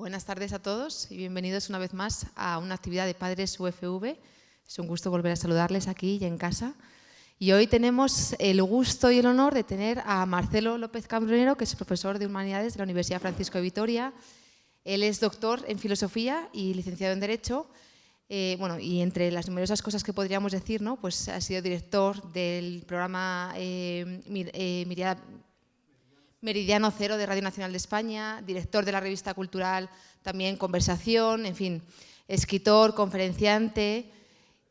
Buenas tardes a todos y bienvenidos una vez más a una actividad de Padres UFV. Es un gusto volver a saludarles aquí y en casa. Y hoy tenemos el gusto y el honor de tener a Marcelo López Cambronero, que es profesor de Humanidades de la Universidad Francisco de Vitoria. Él es doctor en Filosofía y licenciado en Derecho. Eh, bueno, y entre las numerosas cosas que podríamos decir, ¿no? pues ha sido director del programa eh, eh Meridiano Cero de Radio Nacional de España, director de la revista cultural también Conversación, en fin, escritor, conferenciante,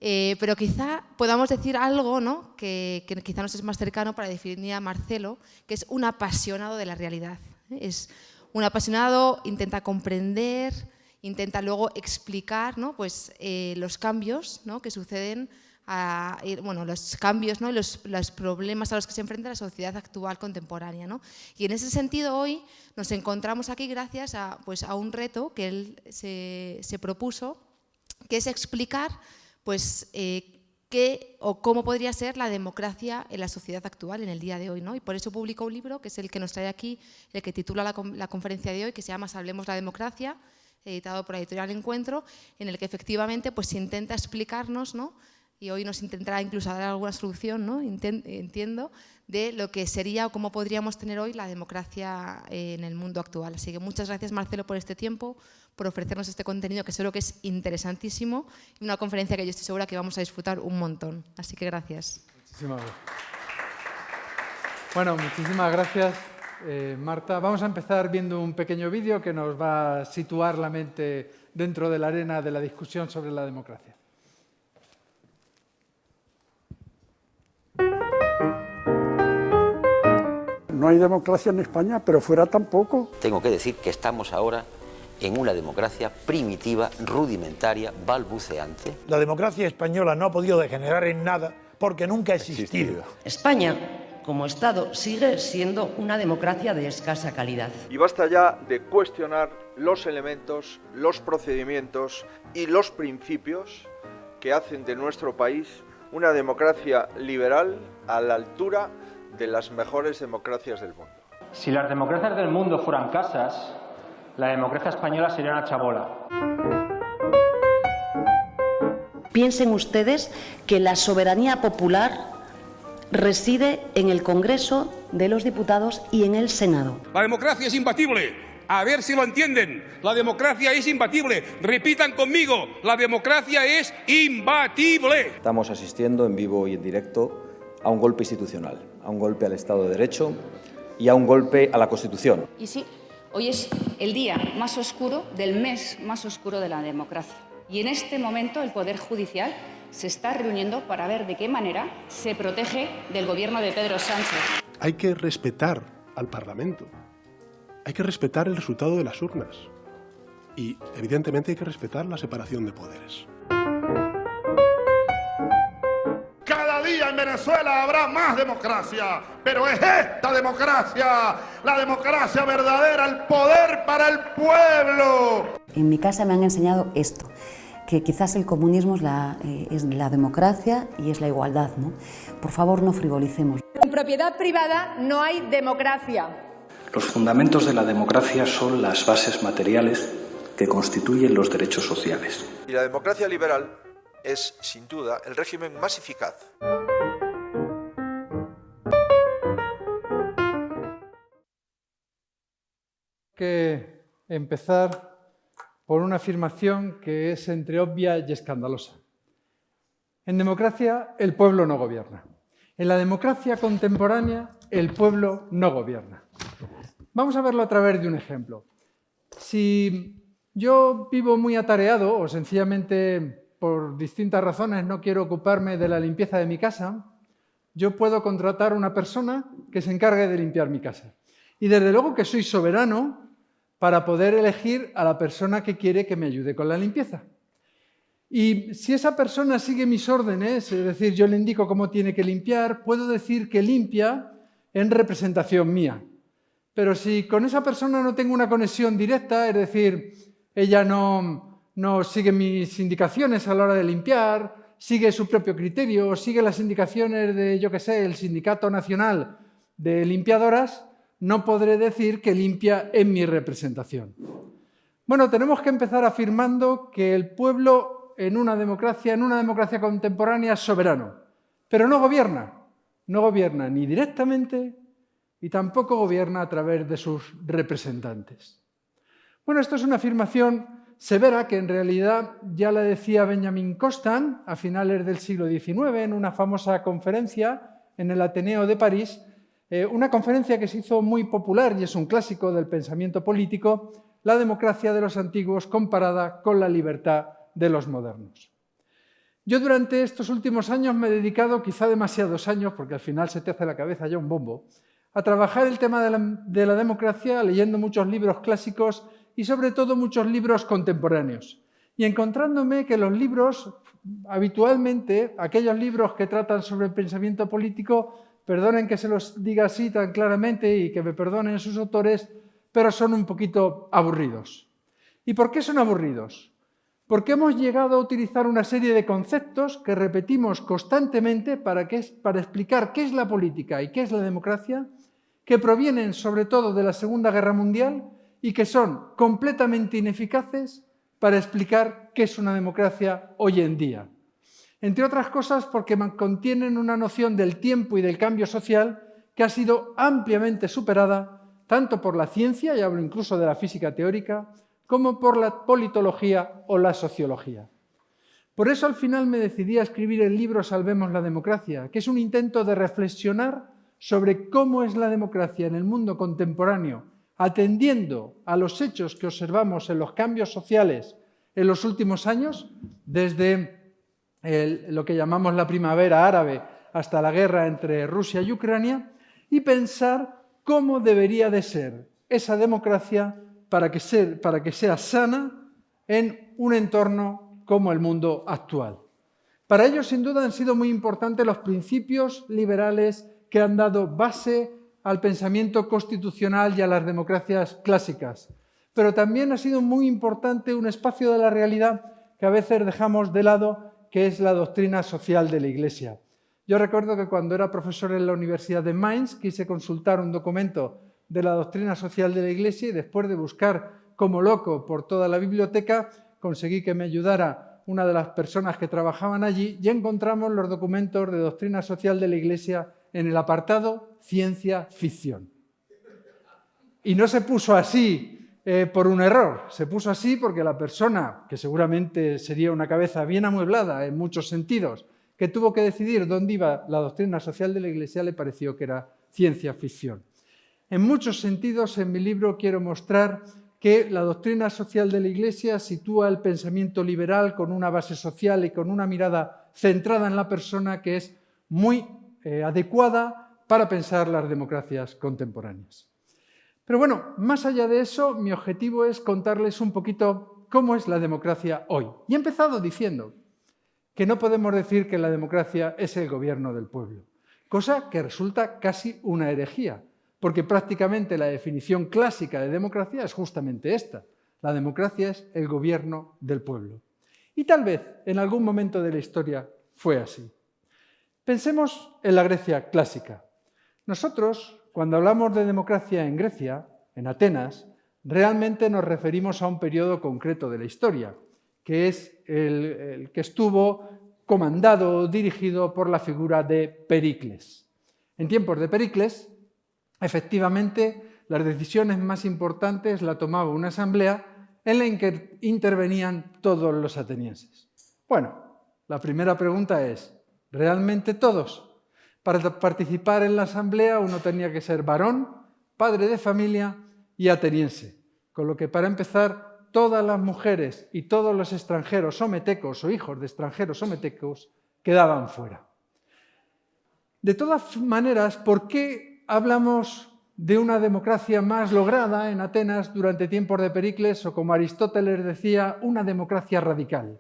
eh, pero quizá podamos decir algo ¿no? que, quizá nos es más cercano para definir a Marcelo, que es un apasionado de la realidad. ¿eh? Es un apasionado, intenta comprender, intenta luego explicar ¿no? pues, eh, los cambios ¿no? que suceden a, bueno, los cambios ¿no? y los, problemas a los que se enfrenta la sociedad actual contemporánea. ¿no? Y en ese sentido hoy nos encontramos aquí gracias a, pues, a un reto que él se, se propuso, que es explicar pues, eh, qué o cómo podría ser la democracia en la sociedad actual, en el día de hoy. ¿no? Y por eso publicó un libro, que es el que nos trae aquí, el que titula la, la conferencia de hoy, que se llama Hablemos la democracia, editado por la editorial Encuentro, en el que efectivamente pues, se intenta explicarnos ¿no? Y hoy nos intentará incluso dar alguna solución, ¿no? entiendo, de lo que sería o cómo podríamos tener hoy la democracia eh, en el mundo actual. Así que muchas gracias Marcelo por este tiempo, por ofrecernos este contenido que seguro que es interesantísimo y una conferencia que yo estoy segura que vamos a disfrutar un montón. Así que gracias. Muchísimas gracias. Bueno, muchísimas gracias eh, Marta. Vamos a empezar viendo un pequeño vídeo que nos va a situar la mente dentro de la arena de la discusión sobre la democracia. No hay democracia en España, pero fuera tampoco. Tengo que decir que estamos ahora en una democracia primitiva, rudimentaria, balbuceante. La democracia española no ha podido degenerar en nada porque nunca ha existido. España, como Estado, sigue siendo una democracia de escasa calidad. Y basta ya de cuestionar los elementos, los procedimientos y los principios que hacen de nuestro país una democracia liberal a la altura de las mejores democracias del mundo. Si las democracias del mundo fueran casas, la democracia española sería una chabola. Piensen ustedes que la soberanía popular reside en el Congreso de los Diputados y en el Senado. La democracia es imbatible. A ver si lo entienden. La democracia es imbatible. Repitan conmigo, la democracia es imbatible. Estamos asistiendo en vivo y en directo a un golpe institucional, a un golpe al Estado de Derecho y a un golpe a la Constitución. Y sí, hoy es el día más oscuro del mes más oscuro de la democracia. Y en este momento el Poder Judicial se está reuniendo para ver de qué manera se protege del gobierno de Pedro Sánchez. Hay que respetar al Parlamento. Hay que respetar el resultado de las urnas. Y, evidentemente, hay que respetar la separación de poderes. En Venezuela habrá más democracia, pero es esta democracia, la democracia verdadera, el poder para el pueblo. En mi casa me han enseñado esto, que quizás el comunismo es la, eh, es la democracia y es la igualdad. ¿no? Por favor, no frivolicemos. En propiedad privada no hay democracia. Los fundamentos de la democracia son las bases materiales que constituyen los derechos sociales. Y la democracia liberal es, sin duda, el régimen más eficaz. que empezar por una afirmación que es entre obvia y escandalosa. En democracia, el pueblo no gobierna. En la democracia contemporánea, el pueblo no gobierna. Vamos a verlo a través de un ejemplo. Si yo vivo muy atareado o sencillamente por distintas razones no quiero ocuparme de la limpieza de mi casa, yo puedo contratar a una persona que se encargue de limpiar mi casa. Y desde luego que soy soberano para poder elegir a la persona que quiere que me ayude con la limpieza. Y si esa persona sigue mis órdenes, es decir, yo le indico cómo tiene que limpiar, puedo decir que limpia en representación mía. Pero si con esa persona no tengo una conexión directa, es decir, ella no, no sigue mis indicaciones a la hora de limpiar, sigue su propio criterio, sigue las indicaciones de, yo qué sé, el Sindicato Nacional de Limpiadoras, no podré decir que limpia en mi representación. Bueno, tenemos que empezar afirmando que el pueblo en una democracia, en una democracia contemporánea, es soberano, pero no gobierna. No gobierna ni directamente y tampoco gobierna a través de sus representantes. Bueno, esto es una afirmación severa que en realidad ya la decía Benjamin Constant a finales del siglo XIX en una famosa conferencia en el Ateneo de París, eh, una conferencia que se hizo muy popular y es un clásico del pensamiento político, la democracia de los antiguos comparada con la libertad de los modernos. Yo durante estos últimos años me he dedicado, quizá demasiados años, porque al final se te hace la cabeza ya un bombo, a trabajar el tema de la democracia leyendo muchos libros clásicos y sobre todo muchos libros contemporáneos. Y encontrándome que los libros, habitualmente, aquellos libros que tratan sobre el pensamiento político, perdonen que se los diga así tan claramente y que me perdonen sus autores, pero son un poquito aburridos. ¿Y por qué son aburridos? Porque hemos llegado a utilizar una serie de conceptos que repetimos constantemente para, para explicar qué es la política y qué es la democracia, que provienen sobre todo de la Segunda Guerra Mundial y que son completamente ineficaces para explicar qué es una democracia hoy en día. Entre otras cosas porque contienen una noción del tiempo y del cambio social que ha sido ampliamente superada tanto por la ciencia, y hablo incluso de la física teórica, como por la politología o la sociología. Por eso al final me decidí a escribir el libro Salvemos la democracia, que es un intento de reflexionar sobre cómo es la democracia en el mundo contemporáneo, atendiendo a los hechos que observamos en los cambios sociales en los últimos años, desde lo que llamamos la primavera árabe hasta la guerra entre Rusia y Ucrania, y pensar cómo debería de ser esa democracia para que, para que sea sana en un entorno como el mundo actual. Para ello, sin duda, han sido muy importantes los principios liberales que han dado base al pensamiento constitucional y a las democracias clásicas. Pero también ha sido muy importante un espacio de la realidad que a veces dejamos de lado, que es la doctrina social de la Iglesia. Yo recuerdo que cuando era profesor en la Universidad de Mainz quise consultar un documento de la doctrina social de la Iglesia y después de buscar como loco por toda la biblioteca conseguí que me ayudara una de las personas que trabajaban allí y encontramos los documentos de doctrina social de la Iglesia en el apartado ciencia ficción. Y no se puso así eh, por un error, se puso así porque la persona, que seguramente sería una cabeza bien amueblada en muchos sentidos, que tuvo que decidir dónde iba la doctrina social de la Iglesia, le pareció que era ciencia ficción. En muchos sentidos, en mi libro quiero mostrar que la doctrina social de la Iglesia sitúa el pensamiento liberal con una base social y con una mirada centrada en la persona que es muy eh, adecuada para pensar las democracias contemporáneas. Pero bueno, más allá de eso, mi objetivo es contarles un poquito cómo es la democracia hoy. Y he empezado diciendo que no podemos decir que la democracia es el gobierno del pueblo, cosa que resulta casi una herejía, porque prácticamente la definición clásica de democracia es justamente esta. La democracia es el gobierno del pueblo. Y tal vez en algún momento de la historia fue así. Pensemos en la Grecia clásica. Nosotros, cuando hablamos de democracia en Grecia, en Atenas, realmente nos referimos a un periodo concreto de la historia, que es el, que estuvo comandado o dirigido por la figura de Pericles. En tiempos de Pericles, efectivamente, las decisiones más importantes la tomaba una asamblea en la que intervenían todos los atenienses. Bueno, la primera pregunta es, ¿realmente todos? Para participar en la asamblea uno tenía que ser varón, padre de familia y ateniense, con lo que para empezar todas las mujeres y todos los extranjeros sometecos o hijos de extranjeros sometecos quedaban fuera. De todas maneras, ¿por qué hablamos de una democracia más lograda en Atenas durante tiempos de Pericles o, como Aristóteles decía, una democracia radical?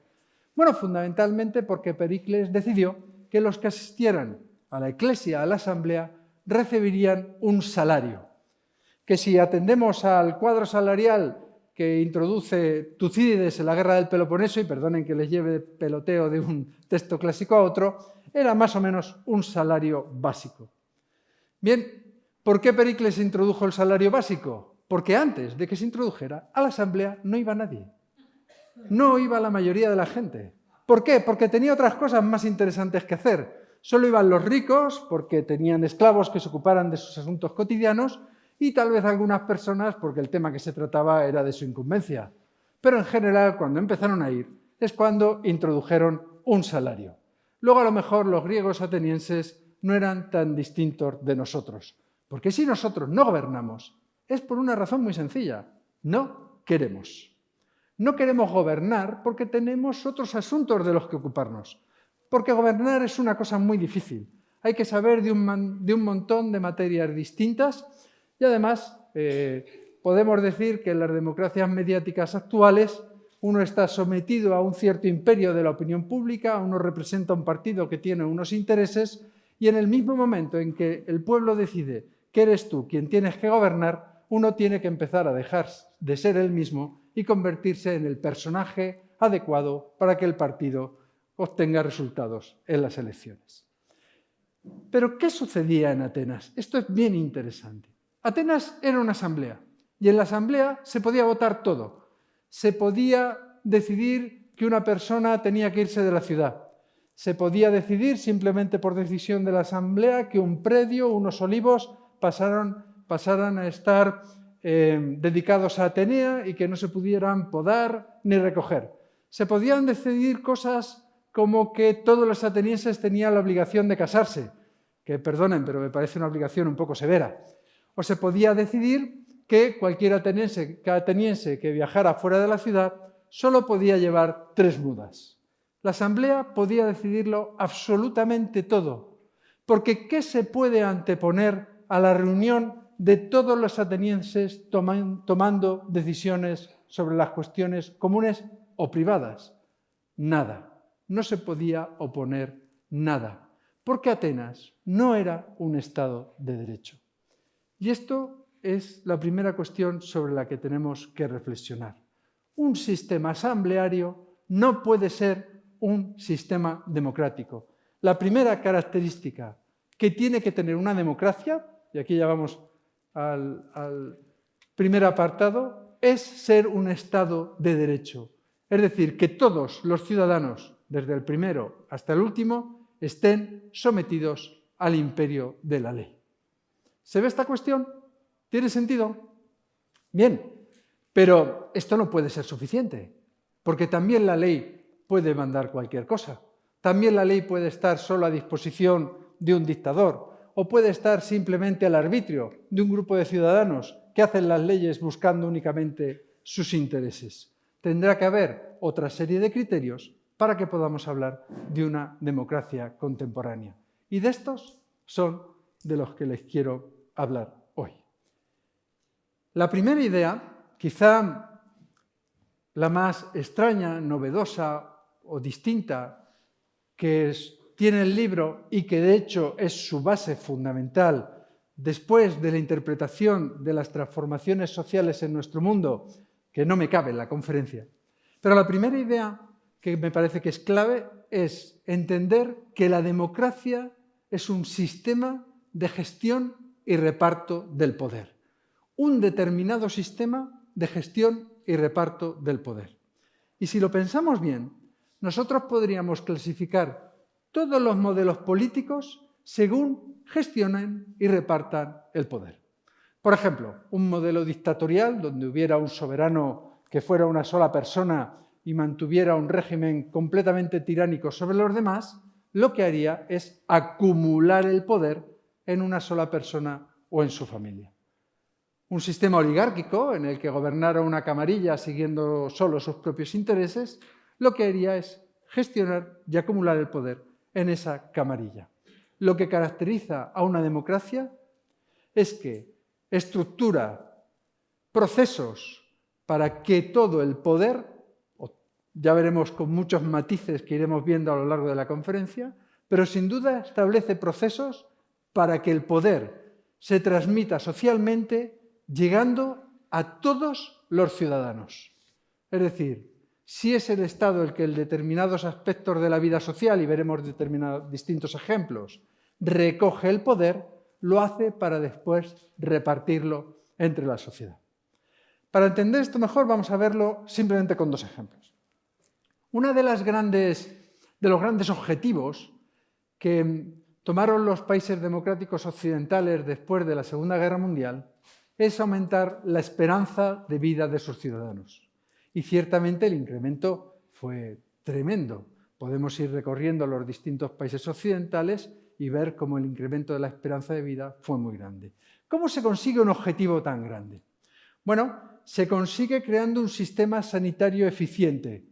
Bueno, fundamentalmente porque Pericles decidió que los que asistieran a la iglesia, a la asamblea, recibirían un salario. Que si atendemos al cuadro salarial que introduce Tucídides en la guerra del Peloponeso, y perdonen que les lleve peloteo de un texto clásico a otro, era más o menos un salario básico. Bien, ¿por qué Pericles introdujo el salario básico? Porque antes de que se introdujera, a la Asamblea no iba nadie. No iba la mayoría de la gente. ¿Por qué? Porque tenía otras cosas más interesantes que hacer. Solo iban los ricos, porque tenían esclavos que se ocuparan de sus asuntos cotidianos, y tal vez algunas personas, porque el tema que se trataba era de su incumbencia. Pero en general, cuando empezaron a ir, es cuando introdujeron un salario. Luego, a lo mejor, los griegos atenienses no eran tan distintos de nosotros. Porque si nosotros no gobernamos, es por una razón muy sencilla. No queremos. No queremos gobernar porque tenemos otros asuntos de los que ocuparnos. Porque gobernar es una cosa muy difícil. Hay que saber de un, montón de materias distintas y además eh, podemos decir que en las democracias mediáticas actuales uno está sometido a un cierto imperio de la opinión pública, uno representa un partido que tiene unos intereses y en el mismo momento en que el pueblo decide que eres tú quien tienes que gobernar, uno tiene que empezar a dejar de ser él mismo y convertirse en el personaje adecuado para que el partido obtenga resultados en las elecciones. Pero, ¿qué sucedía en Atenas? Esto es bien interesante. Atenas era una asamblea y en la asamblea se podía votar todo. Se podía decidir que una persona tenía que irse de la ciudad. Se podía decidir simplemente por decisión de la asamblea que un predio, unos olivos, pasaran, pasaran a estar eh, dedicados a Atenea y que no se pudieran podar ni recoger. Se podían decidir cosas como que todos los atenienses tenían la obligación de casarse, que perdonen, pero me parece una obligación un poco severa. O se podía decidir que cualquier ateniense, ateniense que viajara fuera de la ciudad solo podía llevar tres mudas. La asamblea podía decidirlo absolutamente todo, porque ¿qué se puede anteponer a la reunión de todos los atenienses tomando decisiones sobre las cuestiones comunes o privadas? Nada. No se podía oponer nada, porque Atenas no era un Estado de derecho. Y esto es la primera cuestión sobre la que tenemos que reflexionar. Un sistema asambleario no puede ser un sistema democrático. La primera característica que tiene que tener una democracia, y aquí ya vamos al, primer apartado, es ser un Estado de derecho. Es decir, que todos los ciudadanos, desde el primero hasta el último, estén sometidos al imperio de la ley. ¿Se ve esta cuestión? ¿Tiene sentido? Bien, pero esto no puede ser suficiente, porque también la ley puede mandar cualquier cosa. También la ley puede estar solo a disposición de un dictador o puede estar simplemente al arbitrio de un grupo de ciudadanos que hacen las leyes buscando únicamente sus intereses. Tendrá que haber otra serie de criterios para que podamos hablar de una democracia contemporánea. Y de estos son de los que les quiero hablar hoy. La primera idea, quizá la más extraña, novedosa o distinta que tiene el libro y que de hecho es su base fundamental después de la interpretación de las transformaciones sociales en nuestro mundo, que no me cabe en la conferencia. Pero la primera idea que me parece que es clave es entender que la democracia es un sistema de gestión y reparto del poder. Un determinado sistema de gestión y reparto del poder. Y si lo pensamos bien, nosotros podríamos clasificar todos los modelos políticos según gestionen y repartan el poder. Por ejemplo, un modelo dictatorial donde hubiera un soberano que fuera una sola persona y mantuviera un régimen completamente tiránico sobre los demás, lo que haría es acumular el poder en una sola persona o en su familia. Un sistema oligárquico en el que gobernara una camarilla siguiendo solo sus propios intereses, lo que haría es gestionar y acumular el poder en esa camarilla. Lo que caracteriza a una democracia es que estructura procesos para que todo el poder, ya veremos con muchos matices que iremos viendo a lo largo de la conferencia, pero sin duda establece procesos para que el poder se transmita socialmente llegando a todos los ciudadanos. Es decir, si es el Estado el que en determinados aspectos de la vida social, y veremos distintos ejemplos, recoge el poder, lo hace para después repartirlo entre la sociedad. Para entender esto mejor vamos a verlo simplemente con dos ejemplos. Uno de, de los grandes objetivos que tomaron los países democráticos occidentales después de la Segunda Guerra Mundial es aumentar la esperanza de vida de sus ciudadanos. Y ciertamente el incremento fue tremendo. Podemos ir recorriendo los distintos países occidentales y ver cómo el incremento de la esperanza de vida fue muy grande. ¿Cómo se consigue un objetivo tan grande? Bueno, se consigue creando un sistema sanitario eficiente,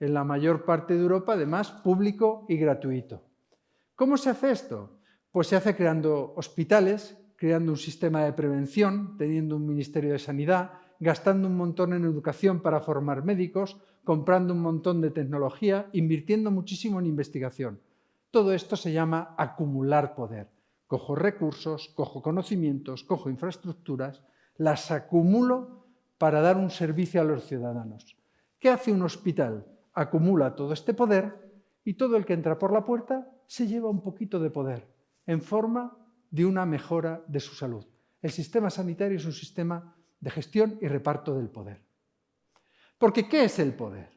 en la mayor parte de Europa, además, público y gratuito. ¿Cómo se hace esto? Pues se hace creando hospitales, creando un sistema de prevención, teniendo un Ministerio de Sanidad, gastando un montón en educación para formar médicos, comprando un montón de tecnología, invirtiendo muchísimo en investigación. Todo esto se llama acumular poder. Cojo recursos, cojo conocimientos, cojo infraestructuras, las acumulo para dar un servicio a los ciudadanos. ¿Qué hace un hospital? Acumula todo este poder y todo el que entra por la puerta se lleva un poquito de poder en forma de una mejora de su salud. El sistema sanitario es un sistema de gestión y reparto del poder. Porque ¿qué es el poder?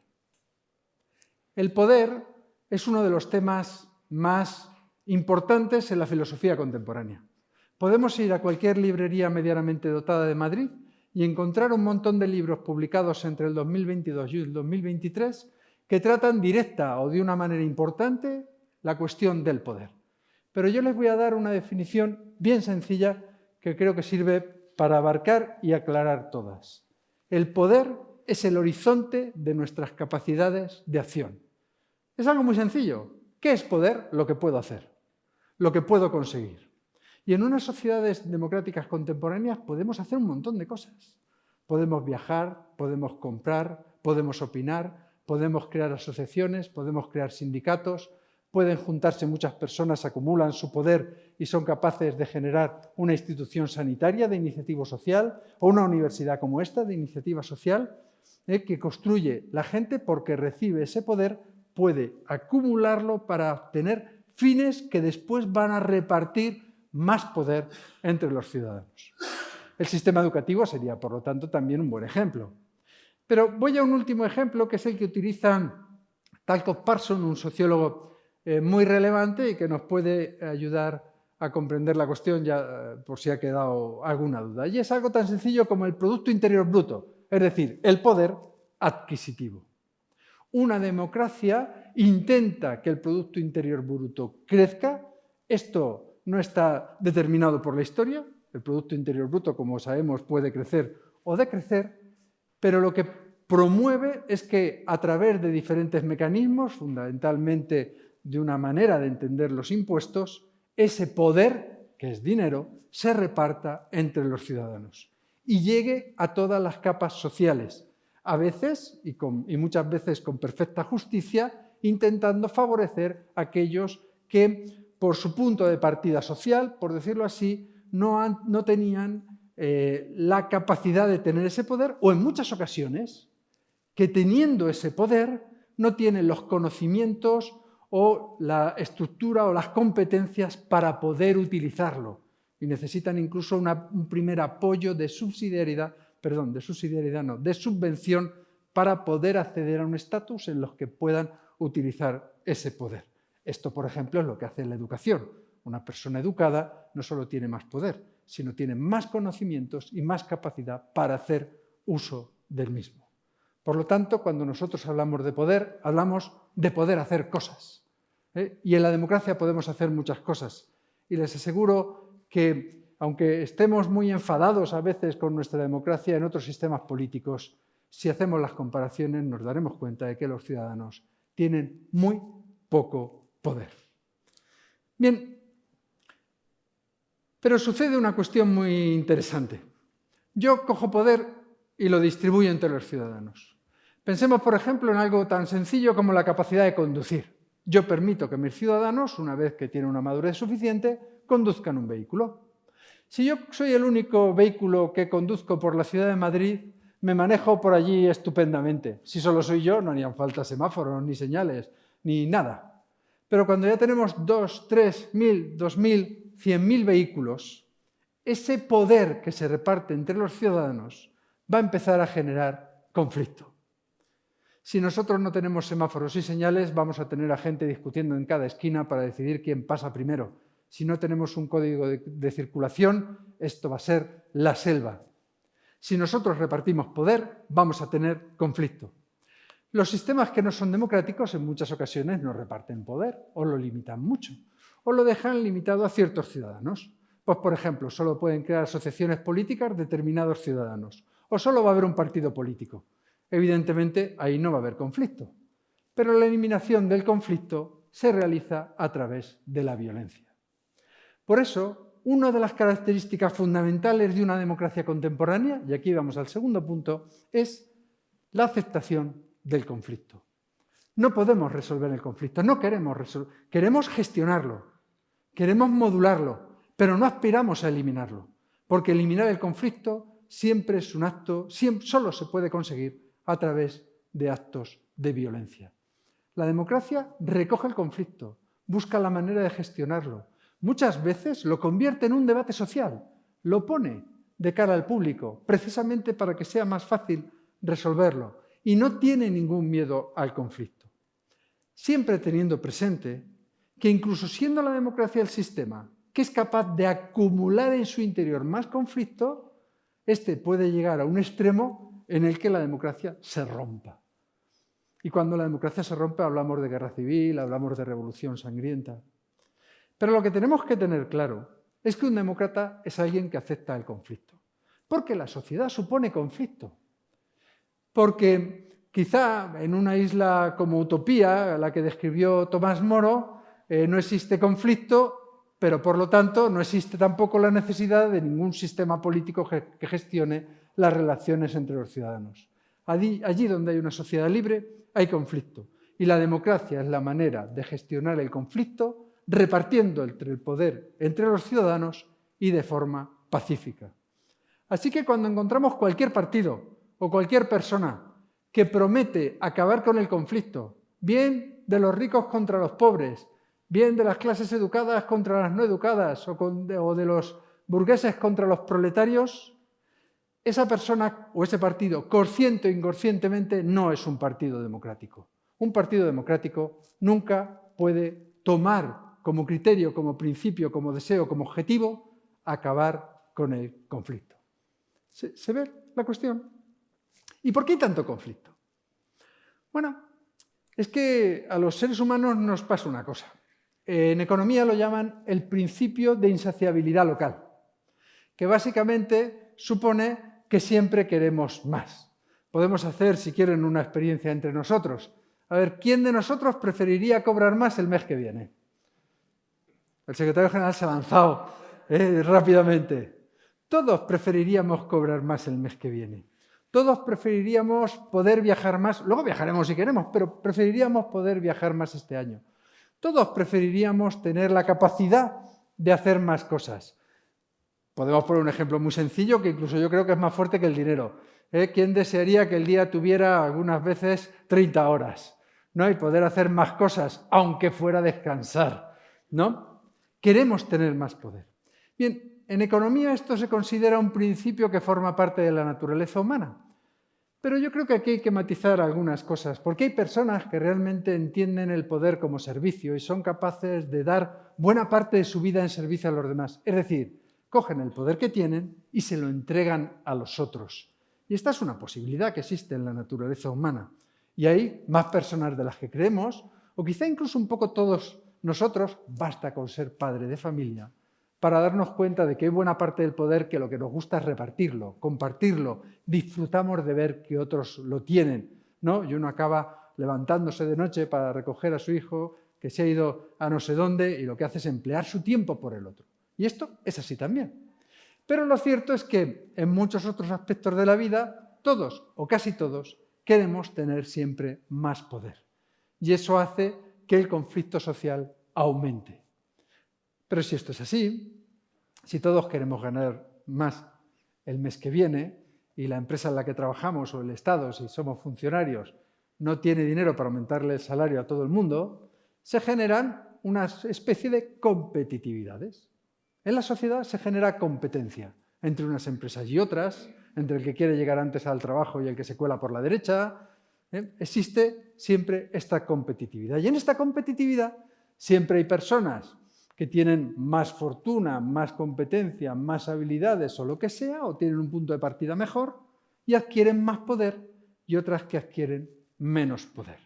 El poder es uno de los temas más importantes en la filosofía contemporánea. Podemos ir a cualquier librería medianamente dotada de Madrid y encontrar un montón de libros publicados entre el 2022 y el 2023 que tratan directa o de una manera importante la cuestión del poder. Pero yo les voy a dar una definición bien sencilla que creo que sirve para abarcar y aclarar todas. El poder es el horizonte de nuestras capacidades de acción. Es algo muy sencillo. ¿Qué es poder? Lo que puedo hacer, lo que puedo conseguir. Y en unas sociedades democráticas contemporáneas podemos hacer un montón de cosas. Podemos viajar, podemos comprar, podemos opinar, podemos crear asociaciones, podemos crear sindicatos, pueden juntarse muchas personas, acumulan su poder y son capaces de generar una institución sanitaria de iniciativa social o una universidad como esta de iniciativa social eh, que construye la gente porque recibe ese poder, puede acumularlo para obtener fines que después van a repartir más poder entre los ciudadanos. El sistema educativo sería, por lo tanto, también un buen ejemplo. Pero voy a un último ejemplo, que es el que utiliza Talcott Parson, un sociólogo eh, muy relevante y que nos puede ayudar a comprender la cuestión, ya eh, por si ha quedado alguna duda. Y es algo tan sencillo como el Producto Interior Bruto, es decir, el poder adquisitivo. Una democracia intenta que el Producto Interior Bruto crezca. Esto no está determinado por la historia. El Producto Interior Bruto, como sabemos, puede crecer o decrecer, pero lo que promueve es que a través de diferentes mecanismos, fundamentalmente de una manera de entender los impuestos, ese poder, que es dinero, se reparta entre los ciudadanos y llegue a todas las capas sociales, a veces y, muchas veces con perfecta justicia, intentando favorecer a aquellos que por su punto de partida social, por decirlo así, no, no tenían eh, la capacidad de tener ese poder o en muchas ocasiones que teniendo ese poder no tienen los conocimientos o la estructura o las competencias para poder utilizarlo. Y necesitan incluso un primer apoyo de subsidiariedad, perdón, de subsidiariedad no, de subvención para poder acceder a un estatus en los que puedan utilizar ese poder. Esto, por ejemplo, es lo que hace la educación. Una persona educada no solo tiene más poder, sino tiene más conocimientos y más capacidad para hacer uso del mismo. Por lo tanto, cuando nosotros hablamos de poder, hablamos de poder hacer cosas. ¿eh? Y en la democracia podemos hacer muchas cosas. Y les aseguro que, aunque estemos muy enfadados a veces con nuestra democracia en otros sistemas políticos, si hacemos las comparaciones nos daremos cuenta de que los ciudadanos tienen muy poco poder. Bien, pero sucede una cuestión muy interesante. Yo cojo poder y lo distribuyo entre los ciudadanos. Pensemos, por ejemplo, en algo tan sencillo como la capacidad de conducir. Yo permito que mis ciudadanos, una vez que tienen una madurez suficiente, conduzcan un vehículo. Si yo soy el único vehículo que conduzco por la ciudad de Madrid, me manejo por allí estupendamente. Si solo soy yo, no harían falta semáforos, ni señales, ni nada. Pero cuando ya tenemos dos, tres mil, dos mil, cien mil vehículos, ese poder que se reparte entre los ciudadanos va a empezar a generar conflicto. Si nosotros no tenemos semáforos y señales, vamos a tener a gente discutiendo en cada esquina para decidir quién pasa primero. Si no tenemos un código de, circulación, esto va a ser la selva. Si nosotros repartimos poder, vamos a tener conflicto. Los sistemas que no son democráticos en muchas ocasiones no reparten poder o lo limitan mucho o lo dejan limitado a ciertos ciudadanos. Pues, por ejemplo, solo pueden crear asociaciones políticas determinados ciudadanos o solo va a haber un partido político. Evidentemente, ahí no va a haber conflicto. Pero la eliminación del conflicto se realiza a través de la violencia. Por eso, una de las características fundamentales de una democracia contemporánea, y aquí vamos al segundo punto, es la aceptación del conflicto. No podemos resolver el conflicto, no queremos resolver, queremos gestionarlo, queremos modularlo, pero no aspiramos a eliminarlo, porque eliminar el conflicto siempre es un acto, solo se puede conseguir a través de actos de violencia. La democracia recoge el conflicto, busca la manera de gestionarlo. Muchas veces lo convierte en un debate social, lo pone de cara al público, precisamente para que sea más fácil resolverlo, y no tiene ningún miedo al conflicto. Siempre teniendo presente que incluso siendo la democracia el sistema que es capaz de acumular en su interior más conflicto, este puede llegar a un extremo en el que la democracia se rompa. Y cuando la democracia se rompe hablamos de guerra civil, hablamos de revolución sangrienta. Pero lo que tenemos que tener claro es que un demócrata es alguien que acepta el conflicto. Porque la sociedad supone conflicto. Porque quizá en una isla como Utopía, la que describió Tomás Moro, eh, no existe conflicto, pero por lo tanto no existe tampoco la necesidad de ningún sistema político que gestione las relaciones entre los ciudadanos. Allí, donde hay una sociedad libre hay conflicto y la democracia es la manera de gestionar el conflicto repartiendo el poder entre los ciudadanos y de forma pacífica. Así que cuando encontramos cualquier partido o cualquier persona que promete acabar con el conflicto, bien de los ricos contra los pobres, bien de las clases educadas contra las no educadas o de los burgueses contra los proletarios, esa persona o ese partido, consciente o inconscientemente, no es un partido democrático. Un partido democrático nunca puede tomar como criterio, como principio, como deseo, como objetivo, acabar con el conflicto. ¿Se, ¿Se, ve la cuestión? ¿Y por qué hay tanto conflicto? Bueno, es que a los seres humanos nos pasa una cosa. En economía lo llaman el principio de insaciabilidad local, que básicamente supone que siempre queremos más. Podemos hacer, si quieren, una experiencia entre nosotros. A ver, ¿quién de nosotros preferiría cobrar más el mes que viene? El secretario general se ha lanzado eh, rápidamente. Todos preferiríamos cobrar más el mes que viene. Todos preferiríamos poder viajar más, luego viajaremos si queremos, pero preferiríamos poder viajar más este año. Todos preferiríamos tener la capacidad de hacer más cosas. Podemos poner un ejemplo muy sencillo que incluso yo creo que es más fuerte que el dinero. ¿Eh? ¿Quién desearía que el día tuviera algunas veces 30 horas? ¿no? Y poder hacer más cosas, aunque fuera descansar. ¿no? Queremos tener más poder. Bien, en economía esto se considera un principio que forma parte de la naturaleza humana. Pero yo creo que aquí hay que matizar algunas cosas, porque hay personas que realmente entienden el poder como servicio y son capaces de dar buena parte de su vida en servicio a los demás. Es decir, cogen el poder que tienen y se lo entregan a los otros. Y esta es una posibilidad que existe en la naturaleza humana. Y hay más personas de las que creemos, o quizá incluso un poco todos nosotros, basta con ser padre de familia, para darnos cuenta de que hay buena parte del poder que lo que nos gusta es repartirlo, compartirlo, disfrutamos de ver que otros lo tienen. ¿no? Y uno acaba levantándose de noche para recoger a su hijo que se ha ido a no sé dónde y lo que hace es emplear su tiempo por el otro. Y esto es así también. Pero lo cierto es que en muchos otros aspectos de la vida, todos o casi todos queremos tener siempre más poder. Y eso hace que el conflicto social aumente. Pero si esto es así, si todos queremos ganar más el mes que viene y la empresa en la que trabajamos o el Estado, si somos funcionarios, no tiene dinero para aumentarle el salario a todo el mundo, se generan una especie de competitividades. En la sociedad se genera competencia entre unas empresas y otras, entre el que quiere llegar antes al trabajo y el que se cuela por la derecha. ¿eh? Existe siempre esta competitividad. Y en esta competitividad siempre hay personas que tienen más fortuna, más competencia, más habilidades o lo que sea, o tienen un punto de partida mejor y adquieren más poder y otras que adquieren menos poder.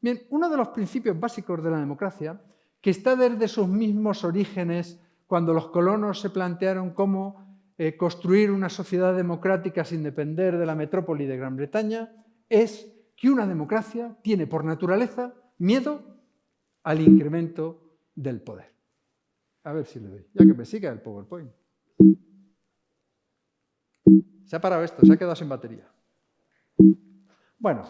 Bien, uno de los principios básicos de la democracia, que está desde sus mismos orígenes, cuando los colonos se plantearon cómo eh, construir una sociedad democrática sin depender de la metrópoli de Gran Bretaña, es que una democracia tiene por naturaleza miedo al incremento del poder. A ver si le doy, ya que me siga el PowerPoint. Se ha parado esto, se ha quedado sin batería. Bueno,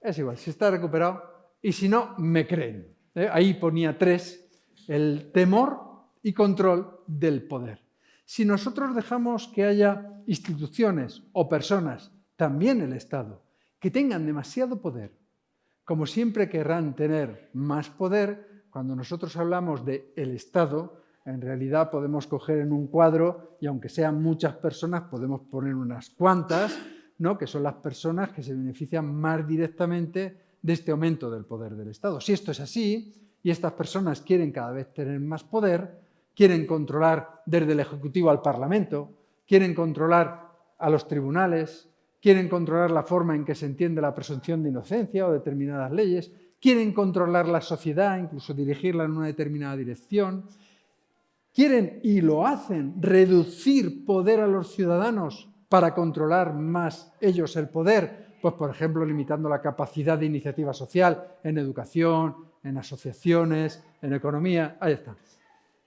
es igual, si está recuperado y si no, me creen. ¿eh? Ahí ponía tres, el temor y control del poder. Si nosotros dejamos que haya instituciones o personas, también el Estado, que tengan demasiado poder, como siempre querrán tener más poder, cuando nosotros hablamos de el Estado, en realidad podemos coger en un cuadro, y aunque sean muchas personas, podemos poner unas cuantas, ¿no? que son las personas que se benefician más directamente de este aumento del poder del Estado. Si esto es así, y estas personas quieren cada vez tener más poder, quieren controlar desde el Ejecutivo al Parlamento, quieren controlar a los tribunales, quieren controlar la forma en que se entiende la presunción de inocencia o determinadas leyes, quieren controlar la sociedad, incluso dirigirla en una determinada dirección, quieren, y lo hacen, reducir poder a los ciudadanos para controlar más ellos el poder, pues por ejemplo limitando la capacidad de iniciativa social en educación, en asociaciones, en economía, ahí está.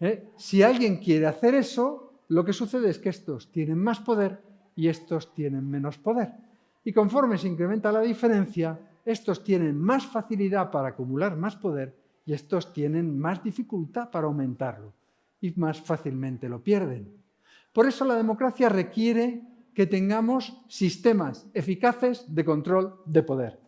¿Eh? Si alguien quiere hacer eso, lo que sucede es que estos tienen más poder y estos tienen menos poder. Y conforme se incrementa la diferencia, estos tienen más facilidad para acumular más poder y estos tienen más dificultad para aumentarlo y más fácilmente lo pierden. Por eso la democracia requiere que tengamos sistemas eficaces de control de poder.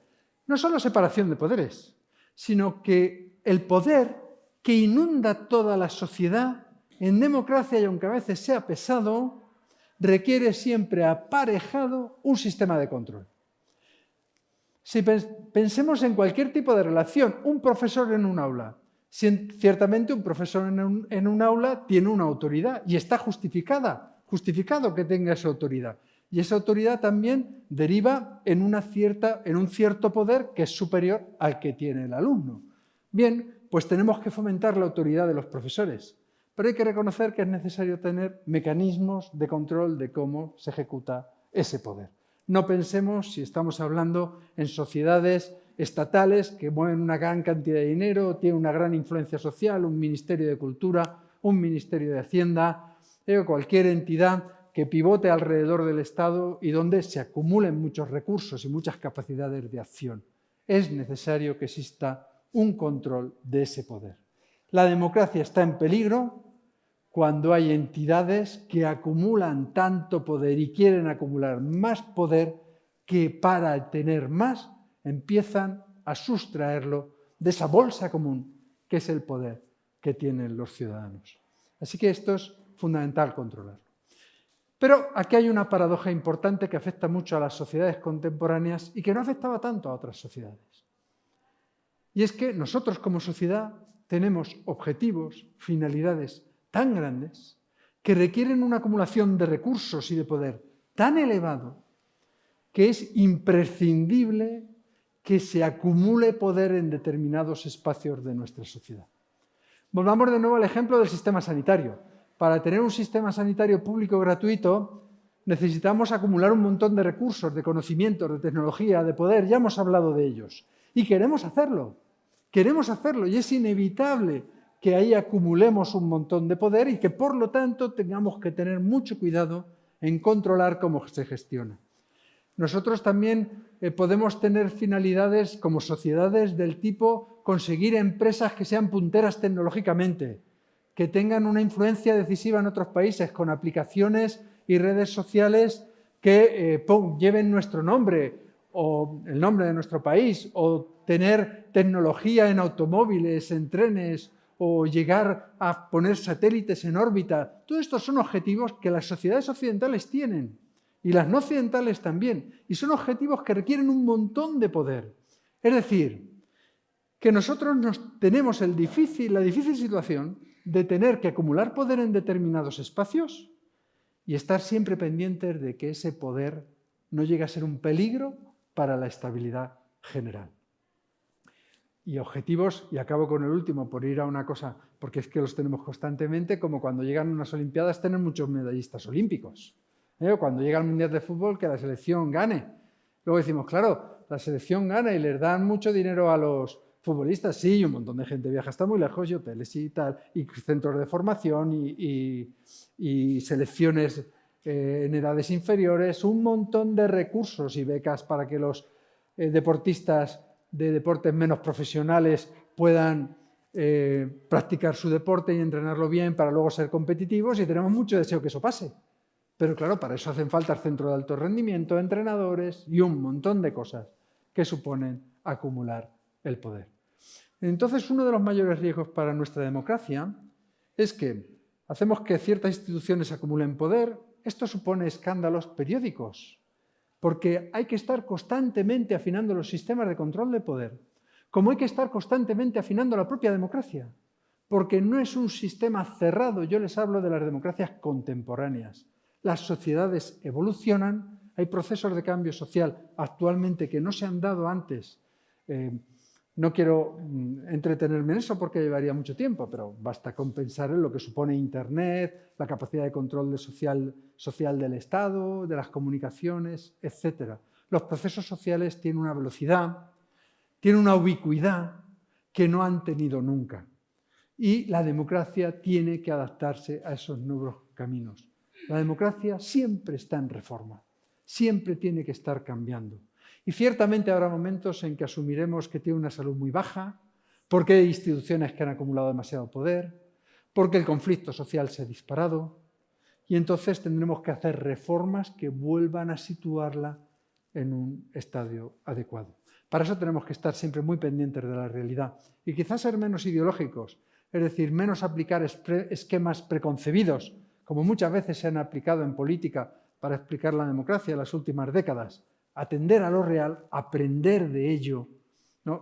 No solo separación de poderes, sino que el poder que inunda toda la sociedad, en democracia y aunque a veces sea pesado, requiere siempre aparejado un sistema de control. Si pensemos en cualquier tipo de relación, un profesor en un aula, ciertamente un profesor en un, aula tiene una autoridad y está justificada, justificado que tenga esa autoridad. Y esa autoridad también deriva en, una cierta, en un cierto poder que es superior al que tiene el alumno. Bien, pues tenemos que fomentar la autoridad de los profesores, pero hay que reconocer que es necesario tener mecanismos de control de cómo se ejecuta ese poder. No pensemos, si estamos hablando en sociedades estatales que mueven una gran cantidad de dinero, tienen una gran influencia social, un Ministerio de Cultura, un Ministerio de Hacienda, eh, cualquier entidad que pivote alrededor del Estado y donde se acumulen muchos recursos y muchas capacidades de acción. Es necesario que exista un control de ese poder. La democracia está en peligro cuando hay entidades que acumulan tanto poder y quieren acumular más poder que para tener más empiezan a sustraerlo de esa bolsa común que es el poder que tienen los ciudadanos. Así que esto es fundamental controlarlo. Pero aquí hay una paradoja importante que afecta mucho a las sociedades contemporáneas y que no afectaba tanto a otras sociedades. Y es que nosotros como sociedad tenemos objetivos, finalidades tan grandes que requieren una acumulación de recursos y de poder tan elevado que es imprescindible que se acumule poder en determinados espacios de nuestra sociedad. Volvamos de nuevo al ejemplo del sistema sanitario. Para tener un sistema sanitario público gratuito necesitamos acumular un montón de recursos, de conocimientos, de tecnología, de poder, ya hemos hablado de ellos. Y queremos hacerlo, queremos hacerlo y es inevitable que ahí acumulemos un montón de poder y que por lo tanto tengamos que tener mucho cuidado en controlar cómo se gestiona. Nosotros también eh, podemos tener finalidades como sociedades del tipo conseguir empresas que sean punteras tecnológicamente, que tengan una influencia decisiva en otros países con aplicaciones y redes sociales que eh, lleven nuestro nombre o el nombre de nuestro país, o tener tecnología en automóviles, en trenes, o llegar a poner satélites en órbita. Todos estos son objetivos que las sociedades occidentales tienen, y las no occidentales también, y son objetivos que requieren un montón de poder. Es decir, que nosotros nos tenemos la difícil situación de tener que acumular poder en determinados espacios y estar siempre pendientes de que ese poder no llegue a ser un peligro para la estabilidad general. Y objetivos, y acabo con el último, por ir a una cosa, porque es que los tenemos constantemente, como cuando llegan unas Olimpiadas tener muchos medallistas olímpicos. ¿eh? Cuando llega el Mundial de Fútbol, que la selección gane. Luego decimos, claro, la selección gana y les dan mucho dinero a los futbolistas, sí, un montón de gente viaja hasta muy lejos, y hoteles y tal, y centros de formación y, selecciones eh, en edades inferiores, un montón de recursos y becas para que los eh, deportistas de deportes menos profesionales puedan eh, practicar su deporte y entrenarlo bien para luego ser competitivos y tenemos mucho deseo que eso pase. Pero claro, para eso hacen falta el centro de alto rendimiento, entrenadores y un montón de cosas que suponen acumular el poder. Entonces, uno de los mayores riesgos para nuestra democracia es que hacemos que ciertas instituciones acumulen poder, esto supone escándalos periódicos, porque hay que estar constantemente afinando los sistemas de control de poder, como hay que estar constantemente afinando la propia democracia, porque no es un sistema cerrado, yo les hablo de las democracias contemporáneas. Las sociedades evolucionan, hay procesos de cambio social actualmente que no se han dado antes. Eh, no quiero mm, entretenerme en eso porque llevaría mucho tiempo, pero basta con pensar en lo que supone Internet, la capacidad de control social, social del Estado, de las comunicaciones, etc. Los procesos sociales tienen una velocidad, tienen una ubicuidad que no han tenido nunca. Y la democracia tiene que adaptarse a esos nuevos caminos. La democracia siempre está en reforma, siempre tiene que estar cambiando. Y ciertamente habrá momentos en que asumiremos que tiene una salud muy baja, porque hay instituciones que han acumulado demasiado poder, porque el conflicto social se ha disparado, y entonces tendremos que hacer reformas que vuelvan a situarla en un estadio adecuado. Para eso tenemos que estar siempre muy pendientes de la realidad y quizás ser menos ideológicos, es decir, menos aplicar esquemas preconcebidos, como muchas veces se han aplicado en política para explicar la democracia en las últimas décadas, atender a lo real, aprender de ello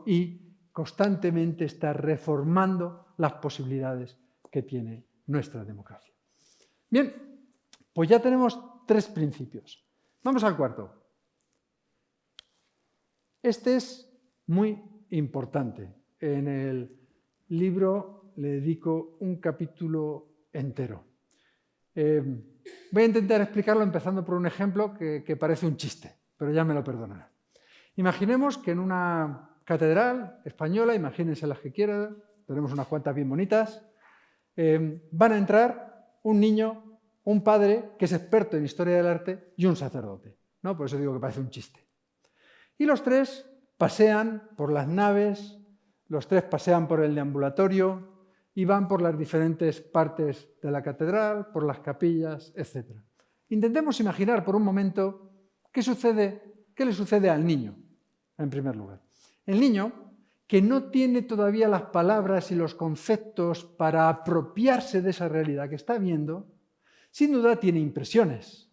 y constantemente estar reformando las posibilidades que tiene nuestra democracia. Bien, pues ya tenemos tres principios. Vamos al cuarto. Este es muy importante. En el libro le dedico un capítulo entero. Eh, voy a intentar explicarlo empezando por un ejemplo que parece un chiste pero ya me lo perdonarán. Imaginemos que en una catedral española, imagínense las que quieran, tenemos unas cuantas bien bonitas, eh, van a entrar un niño, un padre que es experto en historia del arte y un sacerdote. ¿no? Por eso digo que parece un chiste. Y los tres pasean por las naves, los tres pasean por el deambulatorio y van por las diferentes partes de la catedral, por las capillas, etc. Intentemos imaginar por un momento ¿Qué, sucede, ¿Qué le sucede al niño, en primer lugar? El niño, que no tiene todavía las palabras y los conceptos para apropiarse de esa realidad que está viendo, sin duda tiene impresiones,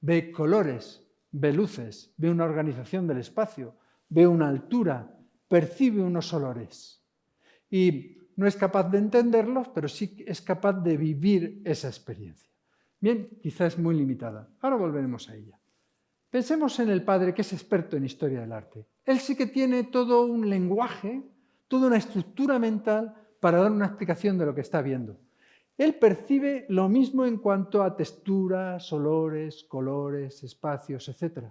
ve colores, ve luces, ve una organización del espacio, ve una altura, percibe unos olores. Y no es capaz de entenderlos, pero sí es capaz de vivir esa experiencia. Bien, quizás es muy limitada. Ahora volveremos a ella. Pensemos en el padre que es experto en historia del arte. Él sí que tiene todo un lenguaje, toda una estructura mental para dar una explicación de lo que está viendo. Él percibe lo mismo en cuanto a texturas, olores, colores, espacios, etc.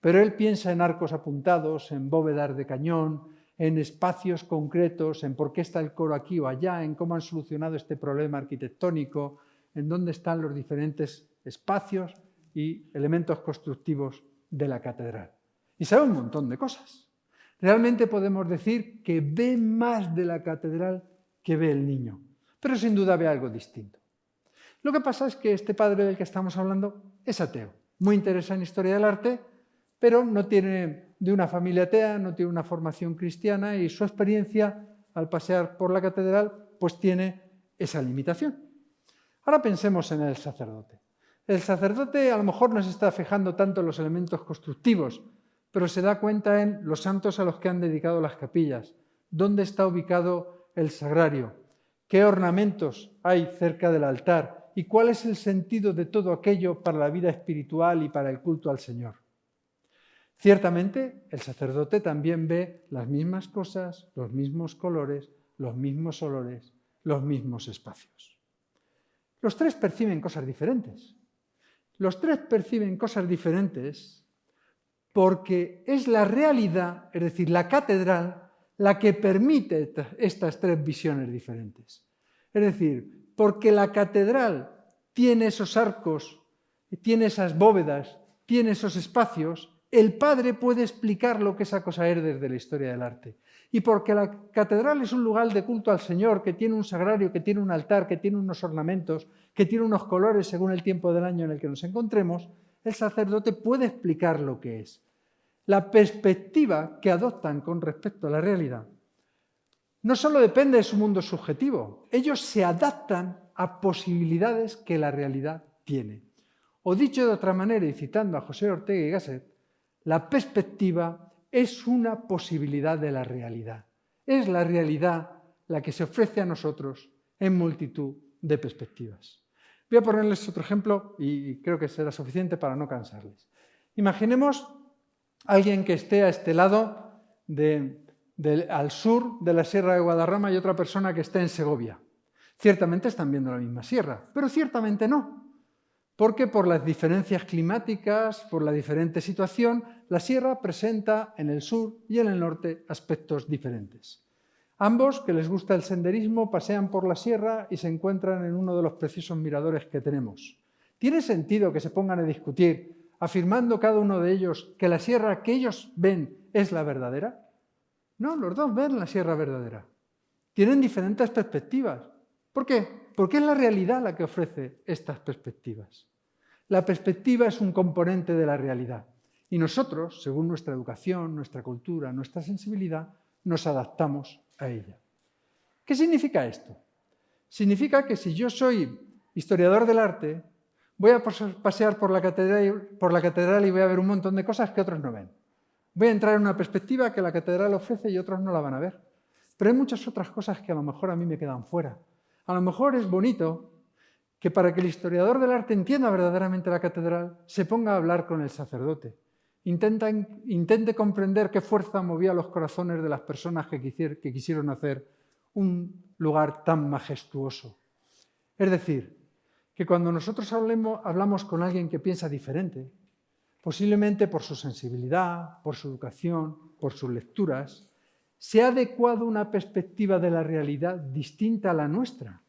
Pero él piensa en arcos apuntados, en bóvedas de cañón, en espacios concretos, en por qué está el coro aquí o allá, en cómo han solucionado este problema arquitectónico, en dónde están los diferentes espacios y elementos constructivos de la catedral. Y sabe un montón de cosas. Realmente podemos decir que ve más de la catedral que ve el niño, pero sin duda ve algo distinto. Lo que pasa es que este padre del que estamos hablando es ateo, muy interesado en historia del arte, pero no tiene de una familia atea, no tiene una formación cristiana y su experiencia al pasear por la catedral pues tiene esa limitación. Ahora pensemos en el sacerdote. El sacerdote a lo mejor no se está fijando tanto en los elementos constructivos, pero se da cuenta en los santos a los que han dedicado las capillas, dónde está ubicado el sagrario, qué ornamentos hay cerca del altar y cuál es el sentido de todo aquello para la vida espiritual y para el culto al Señor. Ciertamente, el sacerdote también ve las mismas cosas, los mismos colores, los mismos olores, los mismos espacios. Los tres perciben cosas diferentes. Los tres perciben cosas diferentes porque es la realidad, es decir, la catedral, la que permite estas tres visiones diferentes. Es decir, porque la catedral tiene esos arcos, tiene esas bóvedas, tiene esos espacios, el padre puede explicar lo que esa cosa es desde la historia del arte. Y porque la catedral es un lugar de culto al Señor, que tiene un sagrario, que tiene un altar, que tiene unos ornamentos, que tiene unos colores según el tiempo del año en el que nos encontremos, el sacerdote puede explicar lo que es. La perspectiva que adoptan con respecto a la realidad no solo depende de su mundo subjetivo, ellos se adaptan a posibilidades que la realidad tiene. O dicho de otra manera, y citando a José Ortega y Gasset, la perspectiva es una posibilidad de la realidad. Es la realidad la que se ofrece a nosotros en multitud de perspectivas. Voy a ponerles otro ejemplo y creo que será suficiente para no cansarles. Imaginemos a alguien que esté a este lado, al sur de la Sierra de Guadarrama y otra persona que esté en Segovia. Ciertamente están viendo la misma sierra, pero ciertamente no porque por las diferencias climáticas, por la diferente situación, la sierra presenta en el sur y en el norte aspectos diferentes. Ambos, que les gusta el senderismo, pasean por la sierra y se encuentran en uno de los preciosos miradores que tenemos. ¿Tiene sentido que se pongan a discutir, afirmando cada uno de ellos que la sierra que ellos ven es la verdadera? No, los dos ven la sierra verdadera. Tienen diferentes perspectivas. ¿Por qué? Porque es la realidad la que ofrece estas perspectivas. La perspectiva es un componente de la realidad y nosotros, según nuestra educación, nuestra cultura, nuestra sensibilidad, nos adaptamos a ella. ¿Qué significa esto? Significa que si yo soy historiador del arte, voy a pasear por la, catedral, y voy a ver un montón de cosas que otros no ven. Voy a entrar en una perspectiva que la catedral ofrece y otros no la van a ver. Pero hay muchas otras cosas que a lo mejor a mí me quedan fuera. A lo mejor es bonito que para que el historiador del arte entienda verdaderamente la catedral, se ponga a hablar con el sacerdote. intente comprender qué fuerza movía los corazones de las personas que, quisieron hacer un lugar tan majestuoso. Es decir, que cuando nosotros hablamos con alguien que piensa diferente, posiblemente por su sensibilidad, por su educación, por sus lecturas, se ha adecuado una perspectiva de la realidad distinta a la nuestra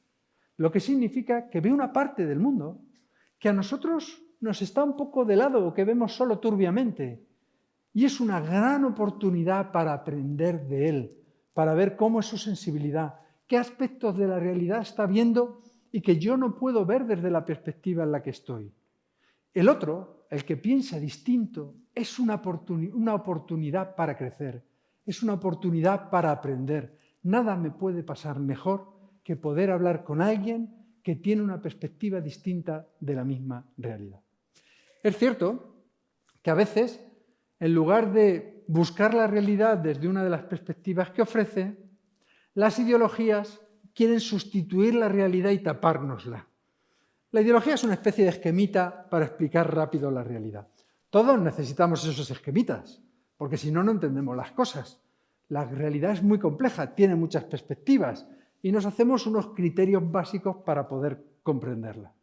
lo que significa que ve una parte del mundo que a nosotros nos está un poco de lado o que vemos solo turbiamente. Y es una gran oportunidad para aprender de él, para ver cómo es su sensibilidad, qué aspectos de la realidad está viendo y que yo no puedo ver desde la perspectiva en la que estoy. El otro, el que piensa distinto, es una, una oportunidad para crecer, es una oportunidad para aprender. Nada me puede pasar mejor que poder hablar con alguien que tiene una perspectiva distinta de la misma realidad. Es cierto que a veces, en lugar de buscar la realidad desde una de las perspectivas que ofrece, las ideologías quieren sustituir la realidad y tapárnosla. La ideología es una especie de esquemita para explicar rápido la realidad. Todos necesitamos esos esquemitas, porque si no, no entendemos las cosas. La realidad es muy compleja, tiene muchas perspectivas, y nos hacemos unos criterios básicos para poder comprenderla.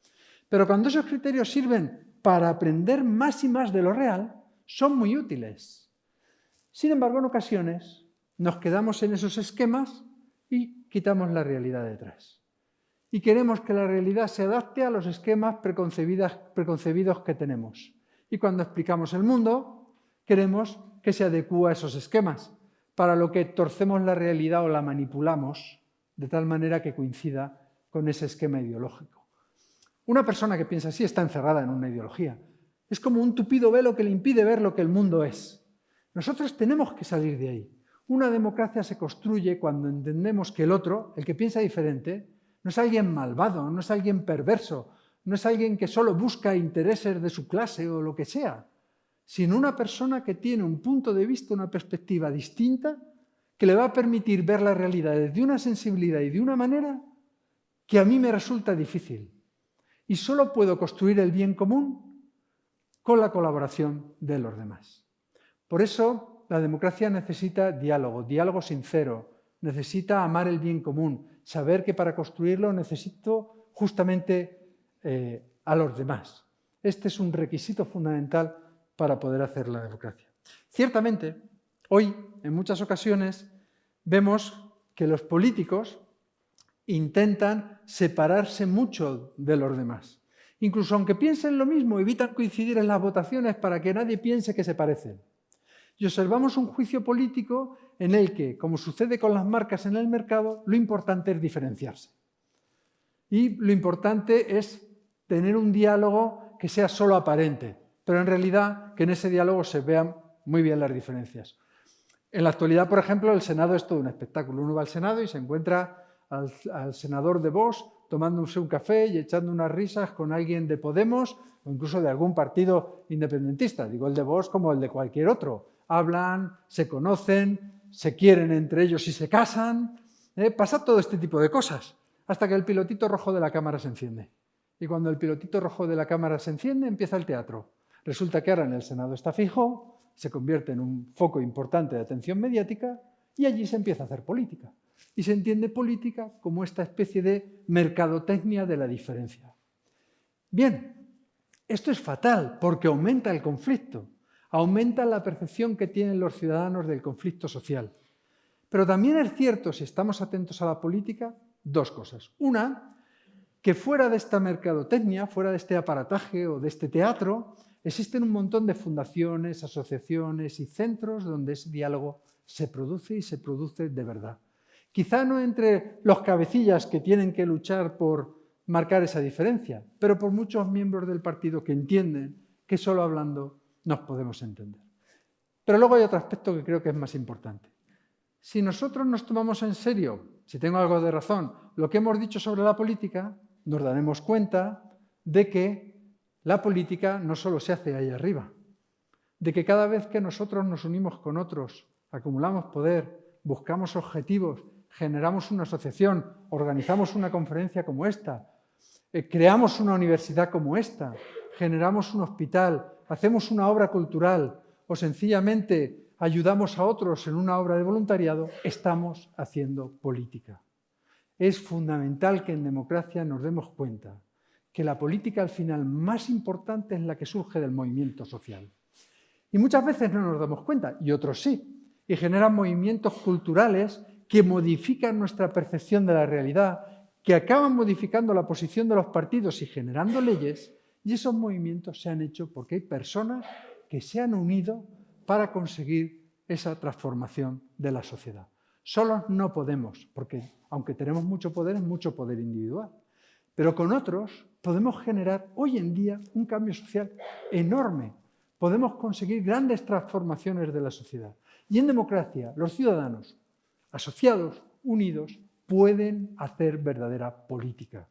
Pero cuando esos criterios sirven para aprender más y más de lo real, son muy útiles. Sin embargo, en ocasiones nos quedamos en esos esquemas y quitamos la realidad detrás. Y queremos que la realidad se adapte a los esquemas preconcebidos que tenemos. Y cuando explicamos el mundo, queremos que se adecúe a esos esquemas, para lo que torcemos la realidad o la manipulamos de tal manera que coincida con ese esquema ideológico. Una persona que piensa así está encerrada en una ideología. Es como un tupido velo que le impide ver lo que el mundo es. Nosotros tenemos que salir de ahí. Una democracia se construye cuando entendemos que el otro, el que piensa diferente, no es alguien malvado, no es alguien perverso, no es alguien que solo busca intereses de su clase o lo que sea, sino una persona que tiene un punto de vista, una perspectiva distinta, que le va a permitir ver la realidad desde una sensibilidad y de una manera que a mí me resulta difícil. Y solo puedo construir el bien común con la colaboración de los demás. Por eso la democracia necesita diálogo, diálogo sincero, necesita amar el bien común, saber que para construirlo necesito justamente eh, a los demás. Este es un requisito fundamental para poder hacer la democracia. Ciertamente, hoy, en muchas ocasiones, vemos que los políticos intentan separarse mucho de los demás. Incluso aunque piensen lo mismo, evitan coincidir en las votaciones para que nadie piense que se parecen. Y observamos un juicio político en el que, como sucede con las marcas en el mercado, lo importante es diferenciarse. Y lo importante es tener un diálogo que sea solo aparente, pero en realidad que en ese diálogo se vean muy bien las diferencias. En la actualidad, por ejemplo, el Senado es todo un espectáculo. Uno va al Senado y se encuentra al, senador de Vox tomándose un café y echando unas risas con alguien de Podemos o incluso de algún partido independentista, digo el de Vox como el de cualquier otro. Hablan, se conocen, se quieren entre ellos y se casan, ¿eh? pasa todo este tipo de cosas, hasta que el pilotito rojo de la cámara se enciende. Y cuando el pilotito rojo de la cámara se enciende, empieza el teatro. Resulta que ahora en el Senado está fijo, se convierte en un foco importante de atención mediática y allí se empieza a hacer política y se entiende política como esta especie de mercadotecnia de la diferencia. Bien, esto es fatal porque aumenta el conflicto, aumenta la percepción que tienen los ciudadanos del conflicto social. Pero también es cierto, si estamos atentos a la política, dos cosas. Una, que fuera de esta mercadotecnia, fuera de este aparataje o de este teatro, existen un montón de fundaciones, asociaciones y centros donde ese diálogo se produce y se produce de verdad. Quizá no entre los cabecillas que tienen que luchar por marcar esa diferencia, pero por muchos miembros del partido que entienden que solo hablando nos podemos entender. Pero luego hay otro aspecto que creo que es más importante. Si nosotros nos tomamos en serio, si tengo algo de razón, lo que hemos dicho sobre la política, nos daremos cuenta de que la política no solo se hace ahí arriba, de que cada vez que nosotros nos unimos con otros, acumulamos poder, buscamos objetivos generamos una asociación, organizamos una conferencia como esta, eh, creamos una universidad como esta, generamos un hospital, hacemos una obra cultural o sencillamente ayudamos a otros en una obra de voluntariado, estamos haciendo política. Es fundamental que en democracia nos demos cuenta que la política al final más importante es la que surge del movimiento social. Y muchas veces no nos damos cuenta, y otros sí, y generan movimientos culturales que modifican nuestra percepción de la realidad, que acaban modificando la posición de los partidos y generando leyes, y esos movimientos se han hecho porque hay personas que se han unido para conseguir esa transformación de la sociedad. Solos no podemos, porque aunque tenemos mucho poder, es mucho poder individual. Pero con otros podemos generar hoy en día un cambio social enorme. Podemos conseguir grandes transformaciones de la sociedad. Y en democracia, los ciudadanos, asociados, unidos, pueden hacer verdadera política.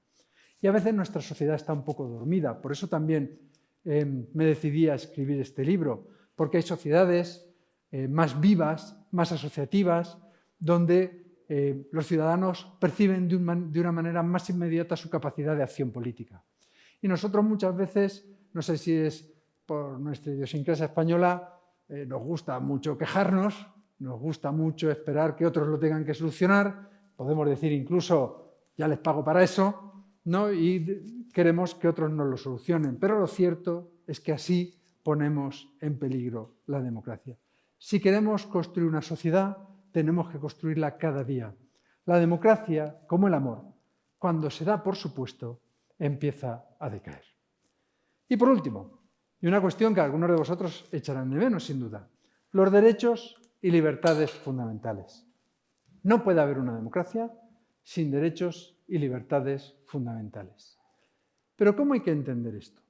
Y a veces nuestra sociedad está un poco dormida, por eso también em, me decidí a escribir este libro, porque hay sociedades eh, más vivas, más asociativas, donde eh, los ciudadanos perciben de, una manera más inmediata su capacidad de acción política. Y nosotros muchas veces, no sé si es por nuestra idiosincrasia española, eh, nos gusta mucho quejarnos, nos gusta mucho esperar que otros lo tengan que solucionar, podemos decir incluso, ya les pago para eso, ¿no? y queremos que otros nos lo solucionen. Pero lo cierto es que así ponemos en peligro la democracia. Si queremos construir una sociedad, tenemos que construirla cada día. La democracia, como el amor, cuando se da por supuesto, empieza a decaer. Y por último, y una cuestión que algunos de vosotros echarán de menos, sin duda, los derechos y libertades fundamentales. No puede haber una democracia sin derechos y libertades fundamentales. Pero ¿cómo hay que entender esto?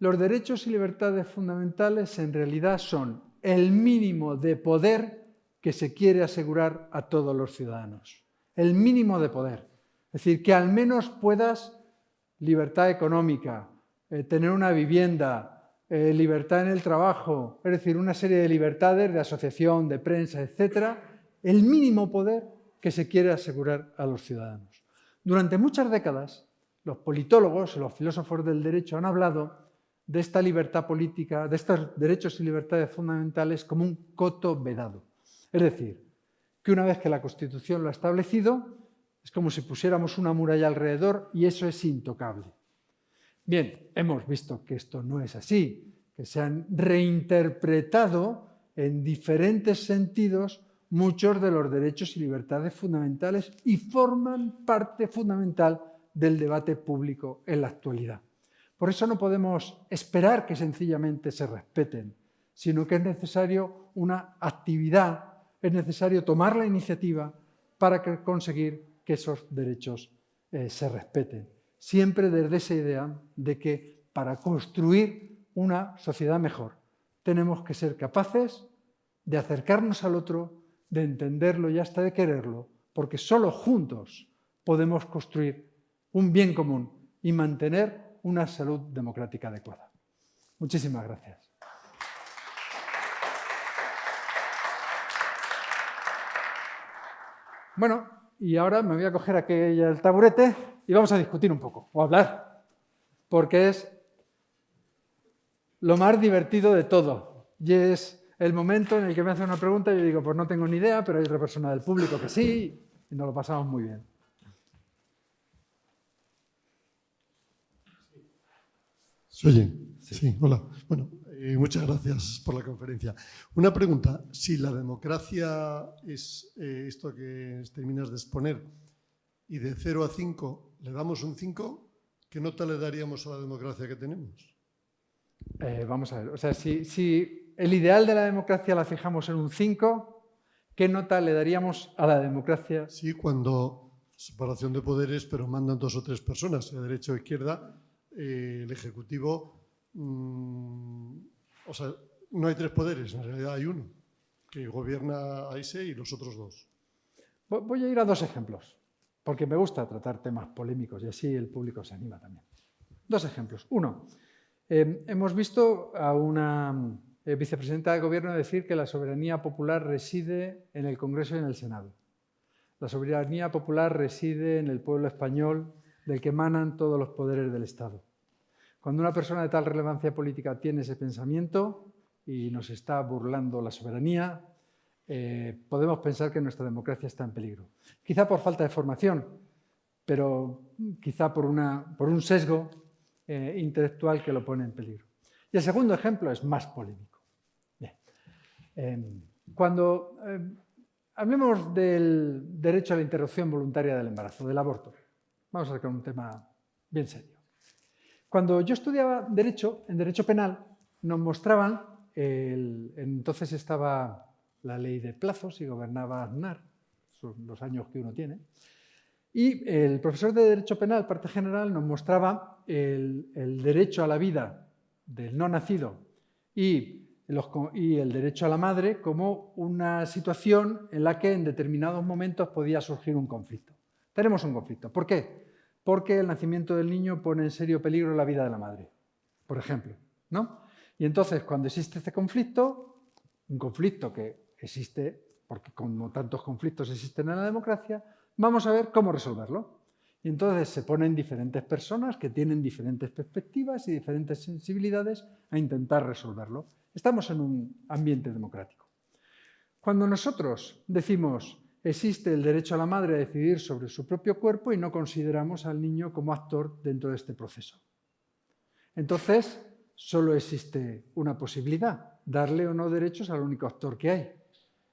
Los derechos y libertades fundamentales en realidad son el mínimo de poder que se quiere asegurar a todos los ciudadanos. El mínimo de poder. Es decir, que al menos puedas libertad económica, eh, tener una vivienda, eh, libertad en el trabajo, es decir, una serie de libertades de asociación, de prensa, etcétera, el mínimo poder que se quiere asegurar a los ciudadanos. Durante muchas décadas, los politólogos, los filósofos del derecho han hablado de esta libertad política, de estos derechos y libertades fundamentales como un coto vedado. Es decir, que una vez que la Constitución lo ha establecido, es como si pusiéramos una muralla alrededor y eso es intocable. Bien, hemos visto que esto no es así, que se han reinterpretado en diferentes sentidos muchos de los derechos y libertades fundamentales y forman parte fundamental del debate público en la actualidad. Por eso no podemos esperar que sencillamente se respeten, sino que es necesario una actividad, es necesario tomar la iniciativa para conseguir que esos derechos eh, se respeten. Siempre desde esa idea de que para construir una sociedad mejor tenemos que ser capaces de acercarnos al otro, de entenderlo y hasta de quererlo, porque solo juntos podemos construir un bien común y mantener una salud democrática adecuada. Muchísimas gracias. Bueno, y ahora me voy a coger aquí el taburete y vamos a discutir un poco, o hablar, porque es lo más divertido de todo. Y es el momento en el que me hace una pregunta y yo digo, pues no tengo ni idea, pero hay otra persona del público que sí, y nos lo pasamos muy bien. Oye, sí, hola. Bueno, eh, muchas gracias por la conferencia. Una pregunta, si la democracia es eh, esto que terminas de exponer y de 0 a 5 le damos un 5, ¿qué nota le daríamos a la democracia que tenemos? Eh, vamos a ver, o sea, si, si el ideal de la democracia la fijamos en un 5, ¿qué nota le daríamos a la democracia? Sí, cuando separación de poderes, pero mandan dos o tres personas, de derecha o izquierda, el Ejecutivo Mm, o sea, no hay tres poderes, en realidad hay uno, que gobierna a ese y los otros dos. Voy a ir a dos ejemplos, porque me gusta tratar temas polémicos y así el público se anima también. Dos ejemplos. Uno, eh, hemos visto a una eh, vicepresidenta del gobierno decir que la soberanía popular reside en el Congreso y en el Senado. La soberanía popular reside en el pueblo español del que emanan todos los poderes del Estado. Cuando una persona de tal relevancia política tiene ese pensamiento y nos está burlando la soberanía, eh, podemos pensar que nuestra democracia está en peligro. Quizá por falta de formación, pero quizá por, un sesgo eh, intelectual que lo pone en peligro. Y el segundo ejemplo es más polémico. Em, cuando em, hablemos del derecho a la interrupción voluntaria del embarazo, del aborto, vamos a sacar un tema bien serio. Cuando yo estudiaba Derecho, en Derecho Penal, nos mostraban, entonces estaba la ley de plazos y gobernaba Aznar, los años que uno tiene, y el profesor de Derecho Penal, parte general, nos mostraba el, derecho a la vida del no nacido y, y el derecho a la madre como una situación en la que en determinados momentos podía surgir un conflicto. Tenemos un conflicto. ¿Por qué? Porque el nacimiento del niño pone en serio peligro la vida de la madre, por ejemplo. ¿no? Y entonces, cuando existe este conflicto, un conflicto que existe, porque como tantos conflictos existen en la democracia, vamos a ver cómo resolverlo. Y entonces se ponen diferentes personas que tienen diferentes perspectivas y diferentes sensibilidades a intentar resolverlo. Estamos en un ambiente democrático. Cuando nosotros decimos existe el derecho a la madre a decidir sobre su propio cuerpo y no consideramos al niño como actor dentro de este proceso. Entonces, solo existe una posibilidad, darle o no derechos al único actor que hay.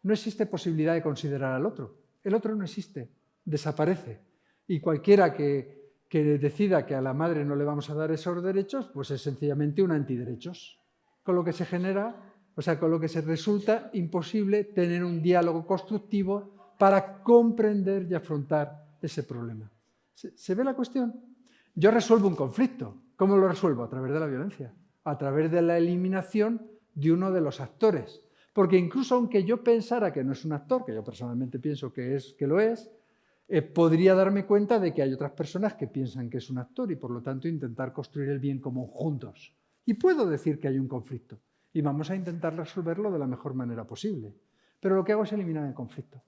No existe posibilidad de considerar al otro. El otro no existe, desaparece. Y cualquiera que, decida que a la madre no le vamos a dar esos derechos, pues es sencillamente un antiderechos. Con lo que se genera, o sea, con lo que se resulta imposible tener un diálogo constructivo para comprender y afrontar ese problema. ¿Se, ve la cuestión? Yo resuelvo un conflicto. ¿Cómo lo resuelvo? A través de la violencia, a través de la eliminación de uno de los actores. Porque incluso aunque yo pensara que no es un actor, que yo personalmente pienso que, es, que lo es, eh, podría darme cuenta de que hay otras personas que piensan que es un actor y por lo tanto intentar construir el bien común juntos. Y puedo decir que hay un conflicto y vamos a intentar resolverlo de la mejor manera posible. Pero lo que hago es eliminar el conflicto.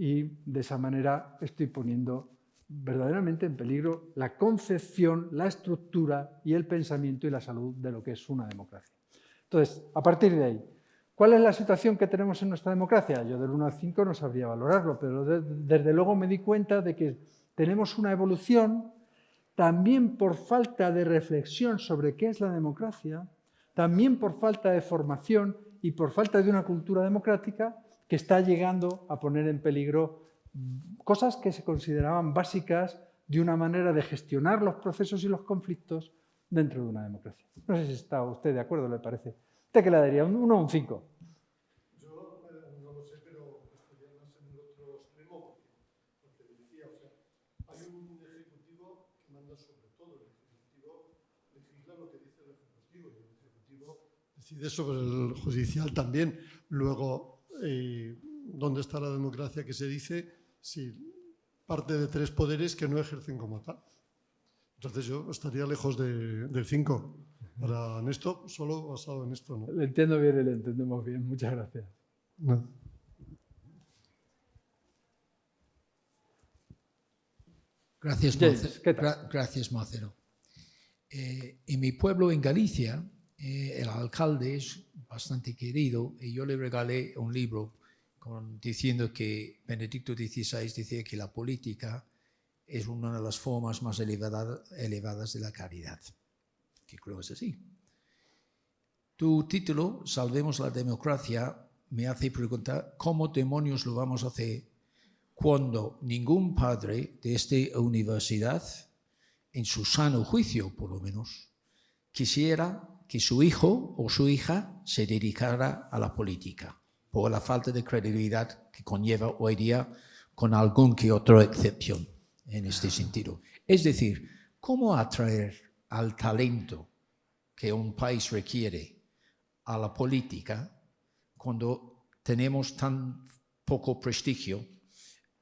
Y de esa manera estoy poniendo verdaderamente en peligro la concepción, la estructura y el pensamiento y la salud de lo que es una democracia. Entonces, a partir de ahí, ¿cuál es la situación que tenemos en nuestra democracia? Yo del 1 al 5 no sabría valorarlo, pero desde luego me di cuenta de que tenemos una evolución también por falta de reflexión sobre qué es la democracia, también por falta de formación y por falta de una cultura democrática que está llegando a poner en peligro cosas que se consideraban básicas de una manera de gestionar los procesos y los conflictos dentro de una democracia. No sé si está usted de acuerdo, le parece. ¿Usted qué le daría? ¿Un 1 o un 5? Yo eh, no lo sé, pero estaría más en el otro extremo, porque, porque decía, o sea, hay un ejecutivo que manda sobre todo, el ejecutivo legisla lo que dice el ejecutivo, y el ejecutivo decide sobre el judicial también. Luego, eh, ¿dónde está la democracia que se dice si parte de tres poderes que no ejercen como tal? Entonces yo estaría lejos de, del 5. Para en esto, solo basado en esto. ¿no? Le entiendo bien y le entendemos bien. Muchas gracias. No. Gracias, gra- gracias Macero. Eh, en mi pueblo, en Galicia, eh, el alcalde es bastante querido y yo le regalé un libro con- diciendo que Benedicto XVI decía que la política es una de las formas más elevada- elevadas de la caridad, que creo es así. Tu título, Salvemos la democracia, me hace preguntar cómo demonios lo vamos a hacer cuando ningún padre de esta universidad, en su sano juicio por lo menos, quisiera que su hijo o su hija se dedicara a la política, por la falta de credibilidad que conlleva hoy día con algún que otra excepción en este sentido. Es decir, ¿cómo atraer al talento que un país requiere a la política cuando tenemos tan poco prestigio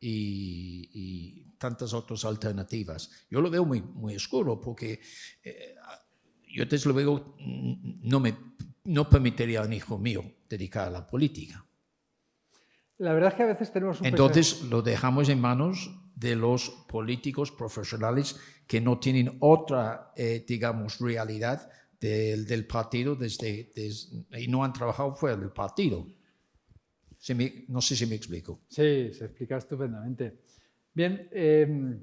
y, y tantas otras alternativas. Yo lo veo muy, muy oscuro porque eh, yo desde luego mm, no, me, no permitiría a un hijo mío dedicar a la política. La verdad es que a veces tenemos un Entonces lo dejamos en manos de los políticos profesionales que no tienen otra, eh, digamos, realidad del, del partido desde, des- y no han trabajado fuera del partido. Se me- no sé si me explico. Sí, se explica estupendamente. Bien, eh,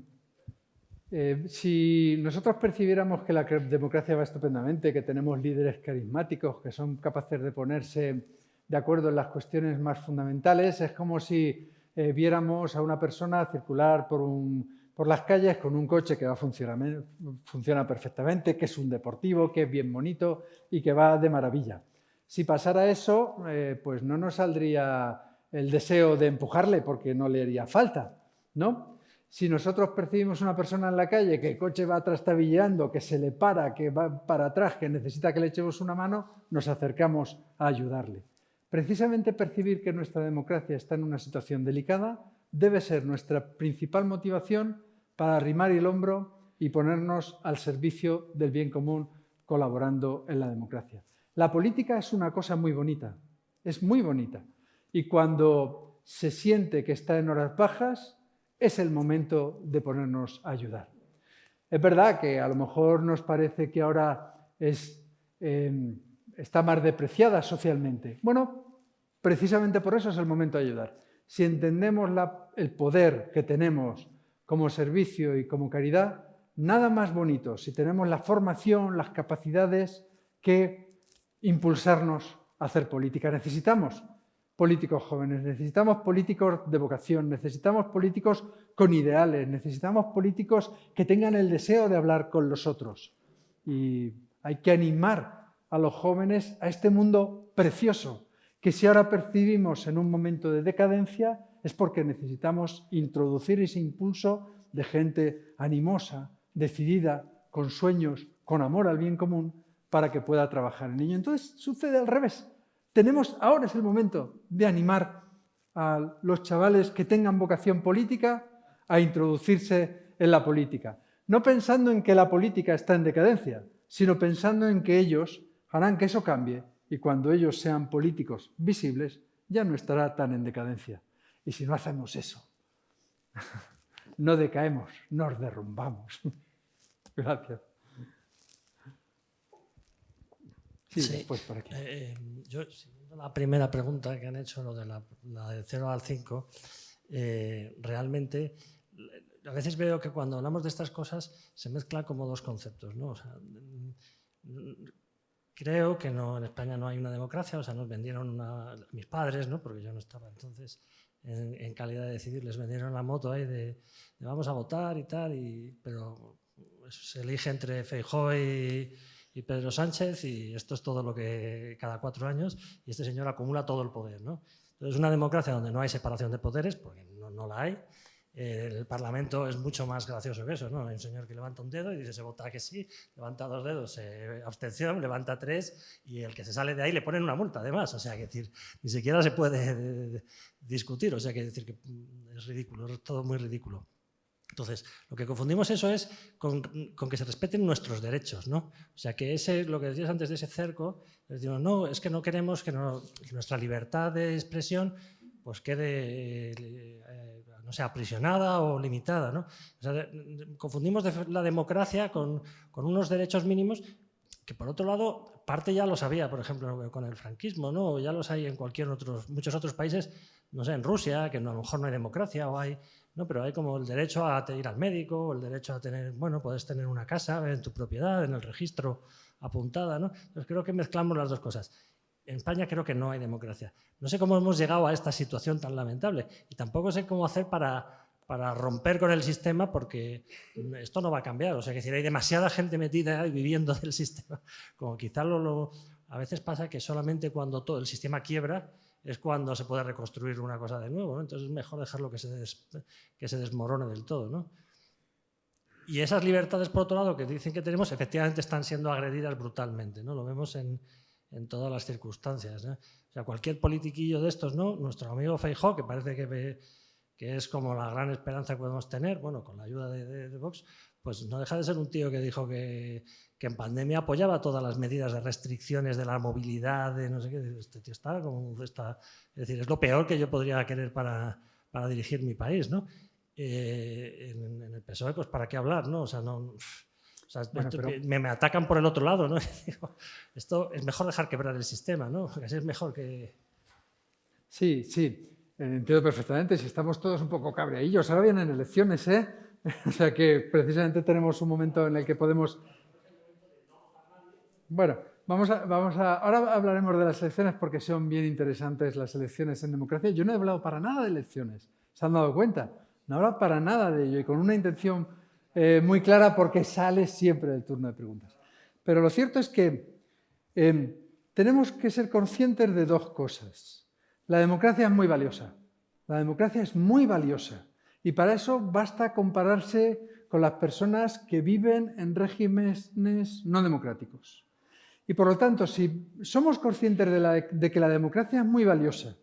eh, si nosotros percibiéramos que la democracia va estupendamente, que tenemos líderes carismáticos que son capaces de ponerse de acuerdo en las cuestiones más fundamentales, es como si eh, viéramos a una persona circular por las calles con un coche que va a funcionar, funciona perfectamente, que es un deportivo, que es bien bonito y que va de maravilla. Si pasara eso, eh, pues no nos saldría el deseo de empujarle porque no le haría falta, ¿no? Si nosotros percibimos una persona en la calle que el coche va trastabilleando, que se le para, que va para atrás, que necesita que le echemos una mano, nos acercamos a ayudarle. Precisamente percibir que nuestra democracia está en una situación delicada debe ser nuestra principal motivación para arrimar el hombro y ponernos al servicio del bien común colaborando en la democracia. La política es una cosa muy bonita, es muy bonita. Y cuando se siente que está en horas bajas, es el momento de ponernos a ayudar. Es verdad que a lo mejor nos parece que ahora eh, está más depreciada socialmente. Bueno, precisamente por eso es el momento de ayudar. Si entendemos la- el poder que tenemos como servicio y como caridad, nada más bonito si tenemos la formación, las capacidades que impulsarnos a hacer política. Necesitamos políticos jóvenes, necesitamos políticos de vocación, necesitamos políticos con ideales, necesitamos políticos que tengan el deseo de hablar con los otros. Y hay que animar a los jóvenes a este mundo precioso, que si ahora percibimos en un momento de decadencia es porque necesitamos introducir ese impulso de gente animosa, decidida, con sueños, con amor al bien común, para que pueda trabajar en ello. Entonces sucede al revés. Tenemos, ahora es el momento de animar a los chavales que tengan vocación política a introducirse en la política. No pensando en que la política está en decadencia, sino pensando en que ellos harán que eso cambie y cuando ellos sean políticos visibles ya no estará tan en decadencia. Y si no hacemos eso, no decaemos, nos derrumbamos. Gracias. Sí, por aquí. Eh, eh, yo, la primera pregunta que han hecho, lo de la, de 0 al 5, eh, realmente a veces veo que cuando hablamos de estas cosas se mezclan como dos conceptos. ¿no? creo que no, en España no hay una democracia, o sea, nos vendieron a mis padres, ¿no? porque yo no estaba entonces en, calidad de decidir, les vendieron la moto ahí de, vamos a votar y tal, y, pero se elige entre Feijóo y, y, Pedro Sánchez y esto es todo lo que cada cuatro años y este señor acumula todo el poder. ¿no? Entonces, una democracia donde no hay separación de poderes, porque no, no la hay, el Parlamento es mucho más gracioso que eso, ¿no? Hay un señor que levanta un dedo y dice se vota que sí, levanta dos dedos, eh, abstención, levanta tres y el que se sale de ahí le ponen una multa además, o sea, que decir, ni siquiera se puede discutir, o sea, que decir que es ridículo, es todo muy ridículo. Entonces, lo que confundimos eso es con, que se respeten nuestros derechos, ¿no? O sea, que ese, lo que decías antes de ese cerco, decimos, no, es que no queremos que, nuestra libertad de expresión pues quede eh, no sea aprisionada o limitada. ¿no? confundimos la democracia con, unos derechos mínimos que por otro lado parte ya lo sabía, por ejemplo, con el franquismo, ¿no? ya los hay en cualquier otros, muchos otros países, no sé, en Rusia, que a lo mejor no hay democracia, o hay, ¿no? pero hay como el derecho a ir al médico, el derecho a tener, bueno, puedes tener una casa en tu propiedad, en el registro apuntada, ¿no? Entonces creo que mezclamos las dos cosas en España creo que no hay democracia. No sé cómo hemos llegado a esta situación tan lamentable y tampoco sé cómo hacer para, para romper con el sistema porque esto no va a cambiar. O sea, que si hay demasiada gente metida y viviendo del sistema, como quizá lo, a veces pasa que solamente cuando todo el sistema quiebra es cuando se puede reconstruir una cosa de nuevo. Entonces es mejor dejarlo que se, que se desmorone del todo. ¿no? Y esas libertades, por otro lado, que dicen que tenemos, efectivamente están siendo agredidas brutalmente. ¿no? Lo vemos en, en todas las circunstancias. O sea, cualquier politiquillo de estos, ¿no? Nuestro amigo Feijó, que parece que, que es como la gran esperanza que podemos tener, bueno, con la ayuda de, Vox, pues no deja de ser un tío que dijo que, que, en pandemia apoyaba todas las medidas de restricciones de la movilidad, de no sé qué. Este tío está como... Está, es decir, es lo peor que yo podría querer para, para dirigir mi país, ¿no? Eh, en, en, el PSOE, pues para qué hablar, ¿no? O sea, no me, atacan por el otro lado, ¿no? esto es mejor dejar quebrar el sistema, ¿no? Así es mejor que... Sí, sí, entiendo perfectamente. Si estamos todos un poco cabreillos, ahora vienen elecciones, ¿eh? o sea que precisamente tenemos un momento en el que podemos... Bueno, vamos a. Ahora hablaremos de las elecciones porque son bien interesantes las elecciones en democracia. Yo no he hablado para nada de elecciones, ¿se han dado cuenta? No he hablado para nada de ello y con una intención eh, muy clara porque sale siempre del turno de preguntas. Pero lo cierto es que em, tenemos que ser conscientes de dos cosas. La democracia es muy valiosa. La democracia es muy valiosa. Y para eso basta compararse con las personas que viven en regímenes no democráticos. Y por lo tanto, si somos conscientes de, que la democracia es muy valiosa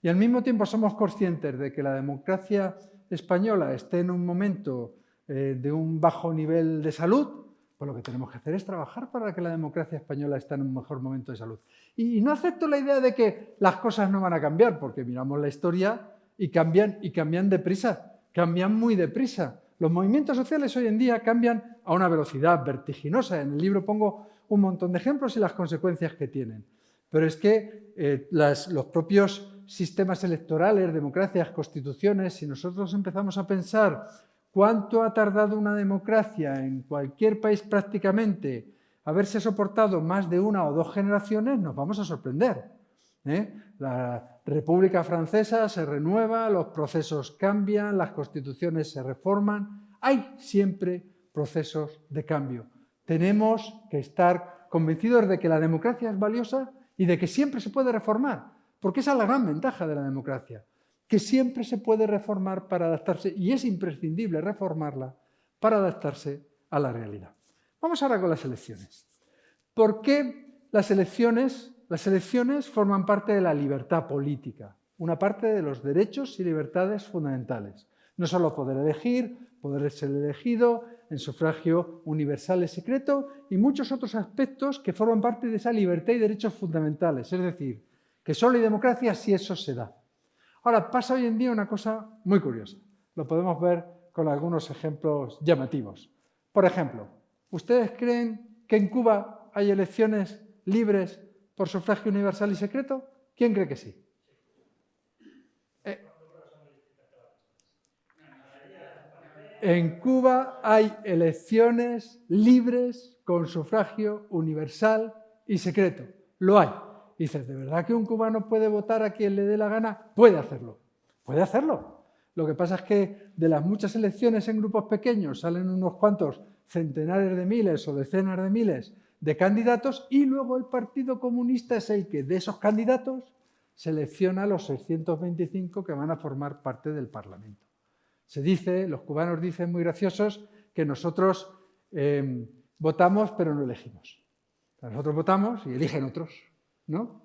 y al mismo tiempo somos conscientes de que la democracia española esté en un momento eh, de un bajo nivel de salud, pues lo que tenemos que hacer es trabajar para que la democracia española esté en un mejor momento de salud. Y, no acepto la idea de que las cosas no van a cambiar, porque miramos la historia y cambian, y cambian deprisa, cambian muy deprisa. Los movimientos sociales hoy en día cambian a una velocidad vertiginosa. En el libro pongo un montón de ejemplos y las consecuencias que tienen. Pero es que eh, los propios sistemas electorales, democracias, constituciones, si nosotros empezamos a pensar ¿Cuánto ha tardado una democracia en cualquier país prácticamente haberse soportado más de una o dos generaciones? Nos vamos a sorprender. ¿eh? La República Francesa se renueva, los procesos cambian, las constituciones se reforman. Hay siempre procesos de cambio. Tenemos que estar convencidos de que la democracia es valiosa y de que siempre se puede reformar, porque esa es la gran ventaja de la democracia que siempre se puede reformar para adaptarse, y es imprescindible reformarla para adaptarse a la realidad. Vamos ahora con las elecciones. ¿Por qué las elecciones, las elecciones forman parte de la libertad política? una parte de los derechos y libertades fundamentales. No solo poder elegir, poder ser elegido, en sufragio universal y secreto y muchos otros aspectos que forman parte de esa libertad y derechos fundamentales. Es decir, que solo hay democracia si eso se da. Ahora, pasa hoy en día una cosa muy curiosa. Lo podemos ver con algunos ejemplos llamativos. Por ejemplo, ¿ustedes creen que en Cuba hay elecciones libres por sufragio universal y secreto? ¿Quién cree que sí? En Cuba hay elecciones libres con sufragio universal y secreto. Lo hay. Dices, ¿de verdad que un cubano puede votar a quien le dé la gana? Puede hacerlo. Puede hacerlo. Lo que pasa es que de las muchas elecciones en grupos pequeños salen unos cuantos centenares de miles o decenas de miles de candidatos y luego el Partido Comunista es el que de esos candidatos selecciona a los 625 que van a formar parte del Parlamento. Se dice, los cubanos dicen muy graciosos, que nosotros em, votamos pero no elegimos. Nosotros votamos y eligen otros, ¿no?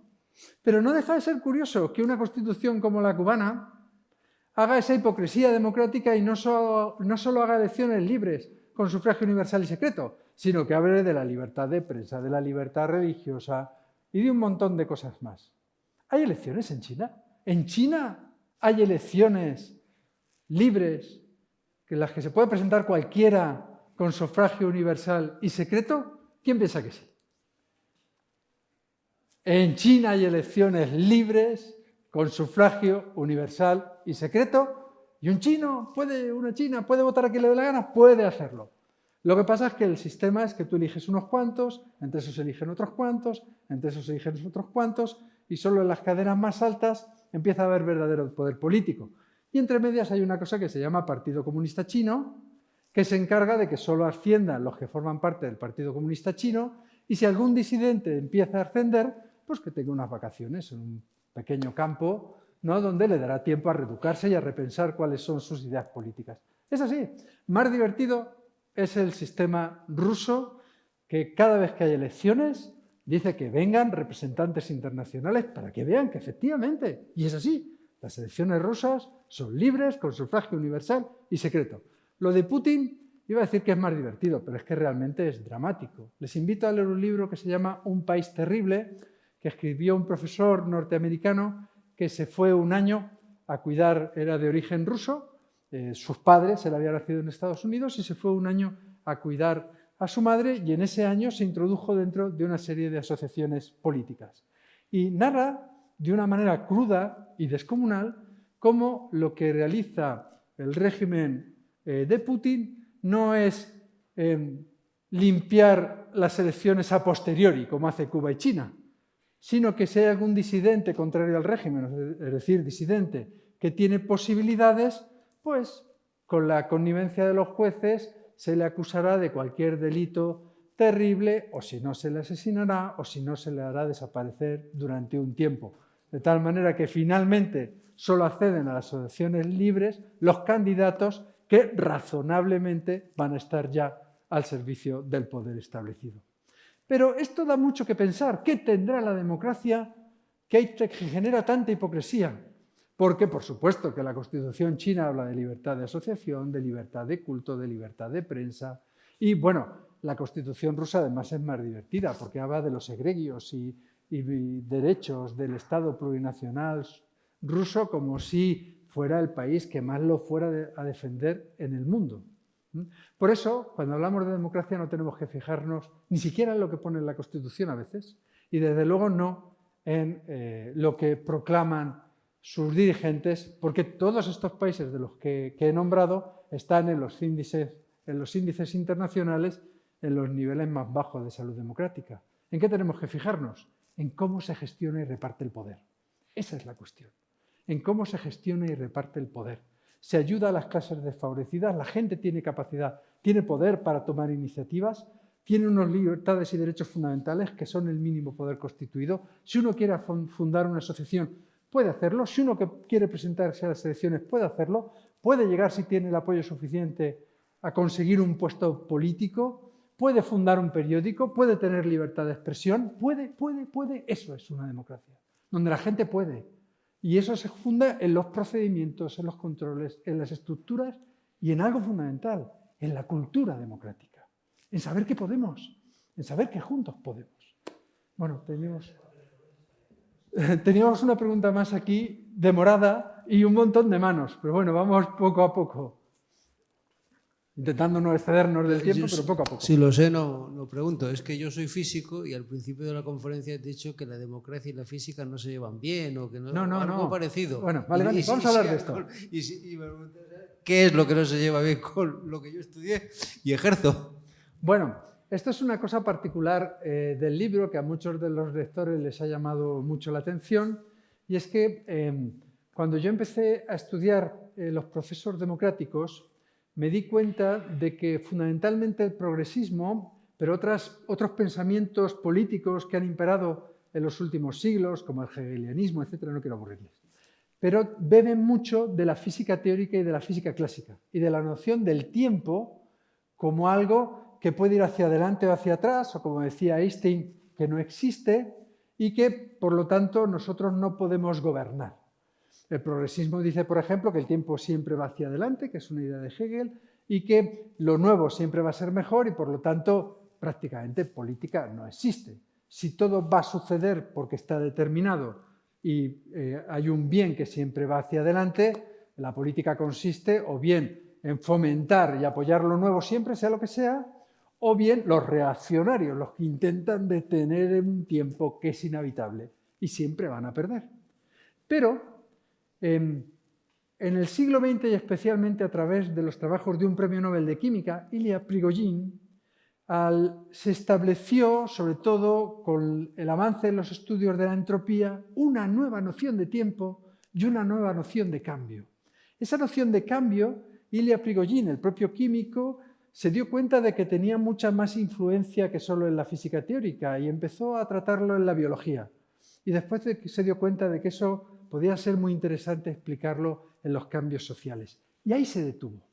Pero no deja de ser curioso que una constitución como la cubana haga esa hipocresía democrática y no solo, no haga elecciones libres con sufragio universal y secreto, sino que hable de la libertad de prensa, de la libertad religiosa y de un montón de cosas más. ¿Hay elecciones en China? ¿En China hay elecciones libres, que las que se puede presentar cualquiera con sufragio universal y secreto, ¿quién piensa que sí? En China hay elecciones libres con sufragio universal y secreto y un chino puede, una china puede votar a quien le dé la gana, puede hacerlo. Lo que pasa es que el sistema es que tú eliges unos cuantos, entre esos eligen otros cuantos, entre esos eligen otros cuantos y solo en las cadenas más altas empieza a haber verdadero poder político. Y entre medias hay una cosa que se llama Partido Comunista Chino, que se encarga de que solo asciendan los que forman parte del Partido Comunista Chino y si algún disidente empieza a ascender, pues que tenga unas vacaciones en un pequeño campo ¿no? donde le dará tiempo a reeducarse y a repensar cuáles son sus ideas políticas. Es así. Más divertido es el sistema ruso que cada vez que hay elecciones dice que vengan representantes internacionales para que vean que efectivamente, y es así, las elecciones rusas son libres, con sufragio universal y secreto. Lo de Putin iba a decir que es más divertido, pero es que realmente es dramático. Les invito a leer un libro que se llama Un país terrible, que escribió un profesor norteamericano que se fue un año a cuidar, era de origen ruso, eh, sus padres, él había nacido en Estados Unidos y se fue un año a cuidar a su madre y en ese año se introdujo dentro de una serie de asociaciones políticas. Y narra de una manera cruda y descomunal cómo lo que realiza el régimen eh, de Putin no es em, limpiar las elecciones a posteriori, como hace Cuba y China, sino que si hay algún disidente contrario al régimen, es decir, disidente que tiene posibilidades, pues con la connivencia de los jueces se le acusará de cualquier delito terrible o si no se le asesinará o si no se le hará desaparecer durante un tiempo de tal manera que finalmente solo acceden a las elecciones libres los candidatos que razonablemente van a estar ya al servicio del poder establecido. Pero esto da mucho que pensar. ¿Qué tendrá la democracia que genera tanta hipocresía? Porque, por supuesto, que la Constitución china habla de libertad de asociación, de libertad de culto, de libertad de prensa. Y, bueno, la Constitución rusa además es más divertida porque habla de los egregios y y derechos del Estado plurinacional ruso como si fuera el país que más lo fuera a defender en el mundo. Por eso, cuando hablamos de democracia no tenemos que fijarnos ni siquiera en lo que pone la Constitución a veces, y desde luego no en eh, lo que proclaman sus dirigentes, porque todos estos países de los que, que he nombrado están en los, índices, en los índices internacionales en los niveles más bajos de salud democrática. ¿En qué tenemos que fijarnos? En cómo se gestiona y reparte el poder. Esa es la cuestión, en cómo se gestiona y reparte el poder. Se ayuda a las clases desfavorecidas, la gente tiene capacidad, tiene poder para tomar iniciativas, tiene unas libertades y derechos fundamentales que son el mínimo poder constituido. Si uno quiere fundar una asociación, puede hacerlo. Si uno quiere presentarse a las elecciones, puede hacerlo. Puede llegar, si tiene el apoyo suficiente, a conseguir un puesto político puede fundar un periódico, puede tener libertad de expresión, puede, puede, puede, eso es una democracia, donde la gente puede. Y eso se funda en los procedimientos, en los controles, en las estructuras y en algo fundamental, en la cultura democrática, en saber que podemos, en saber que juntos podemos. Bueno, teníamos, teníamos una pregunta más aquí, demorada, y un montón de manos, pero bueno, vamos poco a poco intentando no excedernos del tiempo, pero poco a poco. Si lo sé, no, no pregunto. Es que yo soy físico y al principio de la conferencia he dicho que la democracia y la física no se llevan bien o que no, no, no algo no. parecido. Bueno, vale, vale, vamos a hablar de esto. Y, y me ¿Qué es lo que no se lleva bien con lo que yo estudié y ejerzo? Bueno, esto es una cosa particular eh, del libro que a muchos de los lectores les ha llamado mucho la atención y es que eh, cuando yo empecé a estudiar eh, los procesos democráticos me di cuenta de que fundamentalmente el progresismo, pero otros pensamientos políticos que han imperado en los últimos siglos, como el hegelianismo, etcétera, no quiero aburrirles, pero beben mucho de la física teórica y de la física clásica y de la noción del tiempo como algo que puede ir hacia adelante o hacia atrás, o como decía Einstein, que no existe y que, por lo tanto, nosotros no podemos gobernar. El progresismo dice, por ejemplo, que el tiempo siempre va hacia adelante, que es una idea de Hegel, y que lo nuevo siempre va a ser mejor y, por lo tanto, prácticamente política no existe. Si todo va a suceder porque está determinado y eh, hay un bien que siempre va hacia adelante, la política consiste o bien en fomentar y apoyar lo nuevo siempre, sea lo que sea, o bien los reaccionarios, los que intentan detener un tiempo que es inhabitable y siempre van a perder. Pero en el siglo XX y especialmente a través de los trabajos de un premio Nobel de Química, Ilya Prigogine, se estableció, sobre todo con el avance en los estudios de la entropía, una nueva noción de tiempo y una nueva noción de cambio. Esa noción de cambio, Ilya Prigogine, el propio químico, se dio cuenta de que tenía mucha más influencia que solo en la física teórica y empezó a tratarlo en la biología. Y después se dio cuenta de que eso podía ser muy interesante explicarlo en los cambios sociales. Y ahí se detuvo.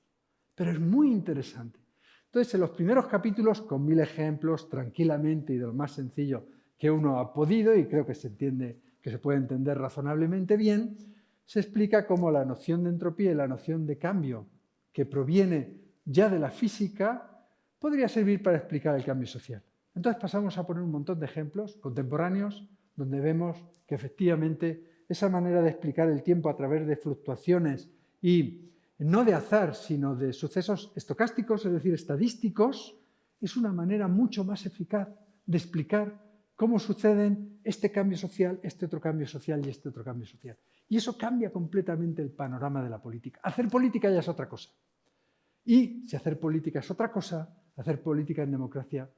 Pero es muy interesante. Entonces, en los primeros capítulos, con mil ejemplos, tranquilamente y de lo más sencillo que uno ha podido, y creo que se entiende, que se puede entender razonablemente bien, se explica cómo la noción de entropía y la noción de cambio, que proviene ya de la física, podría servir para explicar el cambio social. Entonces pasamos a poner un montón de ejemplos contemporáneos donde vemos que efectivamente esa manera de explicar el tiempo a través de fluctuaciones y no de azar, sino de sucesos estocásticos, es decir, estadísticos, es una manera mucho más eficaz de explicar cómo suceden este cambio social, este otro cambio social y este otro cambio social. Y eso cambia completamente el panorama de la política. Hacer política ya es otra cosa. Y si hacer política es otra cosa, hacer política en democracia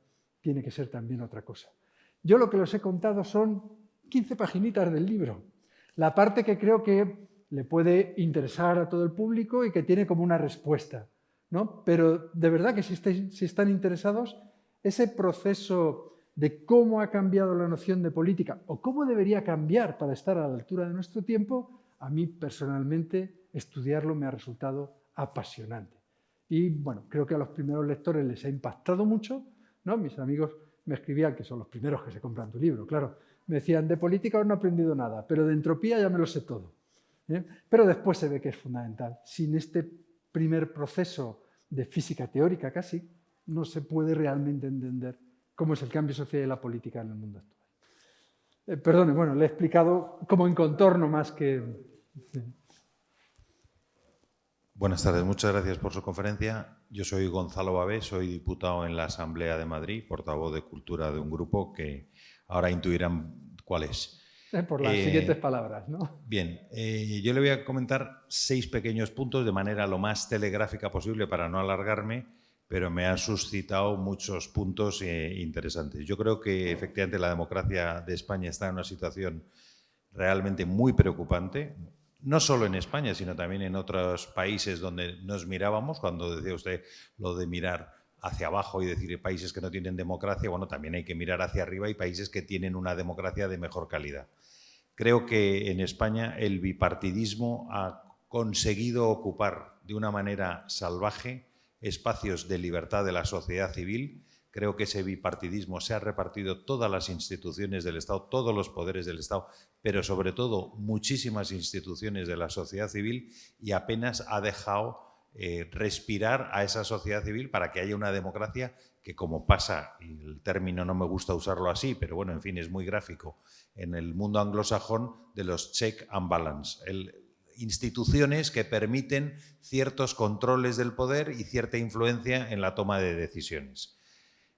tiene que ser también otra cosa. Yo lo que les he contado son 15 paginitas del libro, la parte que creo que le puede interesar a todo el público y que tiene como una respuesta. ¿no? Pero de verdad que si, están interesados, ese proceso de cómo ha cambiado la noción de política o cómo debería cambiar para estar a la altura de nuestro tiempo, a mí personalmente estudiarlo me ha resultado apasionante. Y bueno, creo que a los primeros lectores les ha impactado mucho, ¿no? Mis amigos me escribían que son los primeros que se compran tu libro, claro, me decían, de política no he aprendido nada, pero de entropía ya me lo sé todo. ¿eh? Pero después se ve que es fundamental. Sin este primer proceso de física teórica casi, no se puede realmente entender cómo es el cambio social y la política en el mundo actual. Eh, perdone, bueno, le he explicado como en contorno más que... Buenas tardes, muchas gracias por su conferencia. Yo soy Gonzalo Babé, soy diputado en la Asamblea de Madrid, portavoz de Cultura de un grupo que ahora intuirán cuál es. Eh, por las Eh, siguientes palabras, ¿no? Bien, eh, yo le voy a comentar seis pequeños puntos de manera lo más telegráfica posible para no alargarme, pero me han suscitado muchos puntos eh, interesantes. Yo creo que efectivamente la democracia de España está en una situación realmente muy preocupante, no solo en España, sino también en otros países donde nos mirábamos, cuando decía usted lo de mirar hacia abajo y decir países que no tienen democracia, bueno, también hay que mirar hacia arriba y países que tienen una democracia de mejor calidad. Creo que en España el bipartidismo ha conseguido ocupar de una manera salvaje espacios de libertad de la sociedad civil Creo que ese bipartidismo se ha repartido todas las instituciones del Estado, todos los poderes del Estado, pero sobre todo muchísimas instituciones de la sociedad civil y apenas ha dejado eh, respirar a esa sociedad civil para que haya una democracia que como pasa, y el término no me gusta usarlo así, pero bueno, en fin, es muy gráfico, en el mundo anglosajón de los check and balance, instituciones que permiten ciertos controles del poder y cierta influencia en la toma de decisiones.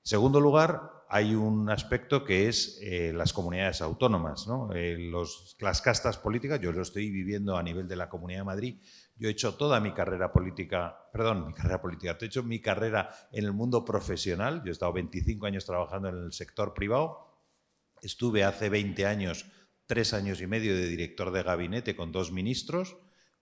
En segundo lugar, hay un aspecto que es eh, las comunidades autónomas, eh, las castas políticas, yo lo estoy viviendo a nivel de la Comunidad de Madrid, yo he hecho toda mi carrera política, perdón, mi carrera política, he hecho mi carrera en el mundo profesional, yo he estado 25 años trabajando en el sector privado, estuve hace 20 años, tres años y medio de director de gabinete con dos ministros,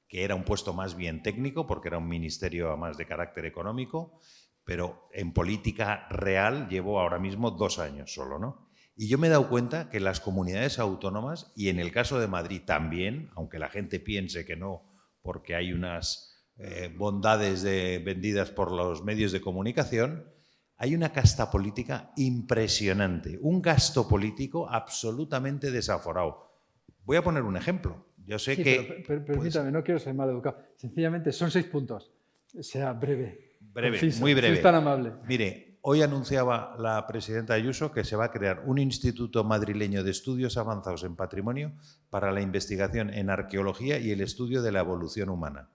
que era un puesto más bien técnico, porque era un ministerio más de carácter económico, pero en política real llevo ahora mismo dos años solo, ¿no? Y yo me he dado cuenta que las comunidades autónomas, y en el caso de Madrid también, aunque la gente piense que no, porque hay unas eh, bondades vendidas por los medios de comunicación, hay una casta política impresionante, un gasto político absolutamente desaforado. Voy a poner un ejemplo. Yo sé que... Pero, pues permítame, no quiero ser mal educado. Sencillamente, son seis puntos. Sea breve. Breve, muy breve. es tan amable. Mire, hoy anunciaba la presidenta Ayuso que se va a crear un Instituto Madrileño de Estudios Avanzados en Patrimonio para la investigación en arqueología y el estudio de la evolución humana,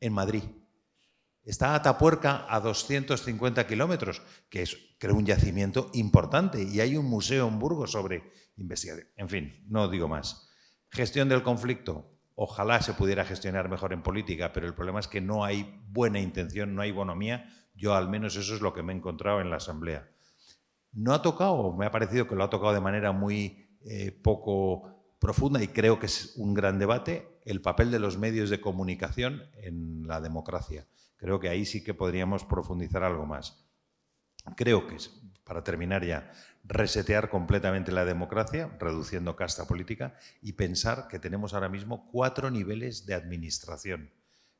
en Madrid. Está Atapuerca a 250 kilómetros, que es, creo, un yacimiento importante, y hay un museo en Burgos sobre investigación. En fin, no digo más. Gestión del conflicto. Ojalá se pudiera gestionar mejor en política, pero el problema es que no hay buena intención, no hay bonomía. Yo al menos eso es lo que me he encontrado en la Asamblea. No ha tocado, me ha parecido que lo ha tocado de manera muy eh, poco profunda y creo que es un gran debate, el papel de los medios de comunicación en la democracia. Creo que ahí sí que podríamos profundizar algo más. Creo que, para terminar ya, resetear completamente la democracia, reduciendo casta política, y pensar que tenemos ahora mismo cuatro niveles de administración.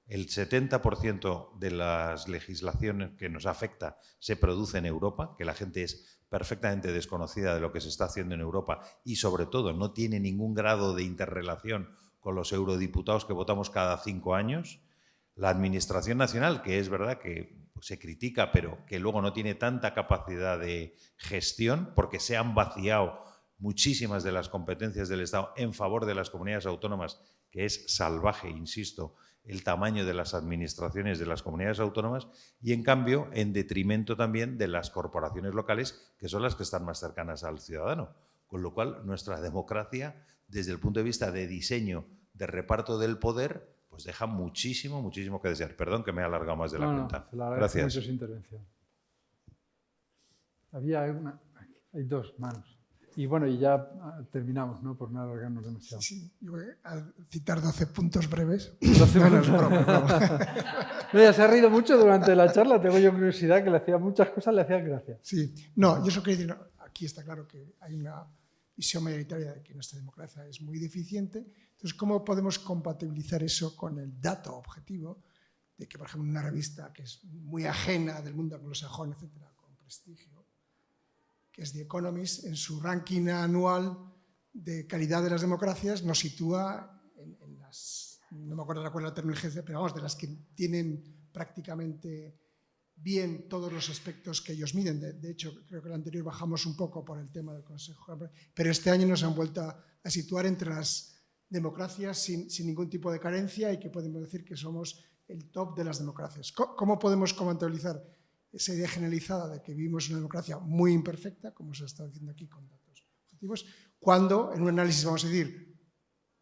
El 70% de las legislaciones que nos afecta se produce en Europa, que la gente es perfectamente desconocida de lo que se está haciendo en Europa y sobre todo no tiene ningún grado de interrelación con los eurodiputados que votamos cada cinco años. La Administración Nacional, que es verdad que se critica, pero que luego no tiene tanta capacidad de gestión porque se han vaciado muchísimas de las competencias del Estado en favor de las comunidades autónomas, que es salvaje, insisto, el tamaño de las administraciones de las comunidades autónomas y, en cambio, en detrimento también de las corporaciones locales, que son las que están más cercanas al ciudadano. Con lo cual, nuestra democracia, desde el punto de vista de diseño, de reparto del poder, pues deja muchísimo, muchísimo que desear. Perdón que me he alargado más de la cuenta. Gracias. Mucho su intervención. Había una, hay dos manos. Y bueno, y ya ah, terminamos, ¿no? Por no alargarnos demasiado. Sí, yo voy a citar 12 puntos breves. 12 puntos. no, se ha reído mucho durante la charla, tengo yo curiosidad, que le hacía muchas cosas, le hacían gracia. Sí, no, yo eso quería decir, aquí está claro que hay una visión mayoritaria de que nuestra democracia es muy deficiente, entonces, ¿cómo podemos compatibilizar eso con el dato objetivo de que, por ejemplo, una revista que es muy ajena del mundo anglosajón, etcétera, con prestigio, que es The Economist, en su ranking anual de calidad de las democracias nos sitúa en, las, no me acuerdo cuál es la terminología, pero vamos, de las que tienen prácticamente bien todos los aspectos que ellos miden. De, hecho, creo que el anterior bajamos un poco por el tema del Consejo, pero este año nos han vuelto a situar entre las democracias sin, ningún tipo de carencia y que podemos decir que somos el top de las democracias. ¿Cómo podemos contabilizar esa idea generalizada de que vivimos una democracia muy imperfecta, como se está diciendo aquí con datos objetivos, cuando en un análisis, vamos a decir,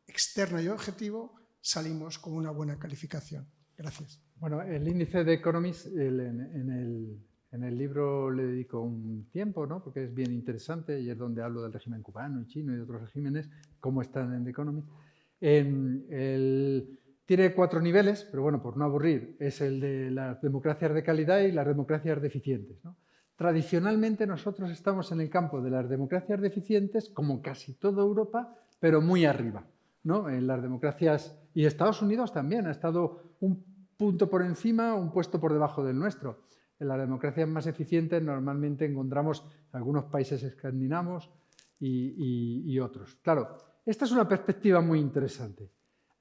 externo y objetivo, salimos con una buena calificación? Gracias. Bueno, el índice de Economist en, el, libro le dedico un tiempo, ¿no? porque es bien interesante y es donde hablo del régimen cubano y chino y otros regímenes, cómo están en The Economist tiene cuatro niveles, pero bueno, por no aburrir, es el de las democracias de calidad y las democracias deficientes. Tradicionalmente nosotros estamos en el campo de las democracias deficientes, como casi toda Europa, pero muy arriba. ¿no? En las democracias, y Estados Unidos también ha estado un punto por encima, un puesto por debajo del nuestro. en las democracias más eficientes normalmente encontramos algunos países escandinavos y, otros. Claro, esta es una perspectiva muy interesante.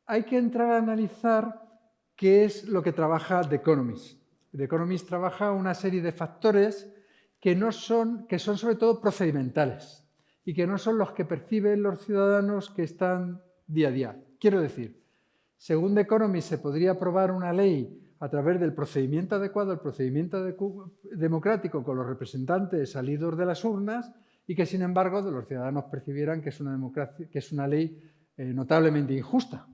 Hay que entrar a analizar qué es lo que trabaja The Economist. The Economist trabaja una serie de factores que, no son, que son sobre todo procedimentales y que no son los que perciben los ciudadanos que están día a día. Quiero decir, según The Economist se podría aprobar una ley a través del procedimiento adecuado, el procedimiento democrático con los representantes salidos de las urnas y que, sin embargo, los ciudadanos percibieran que es una, democracia, que es una ley eh, notablemente injusta.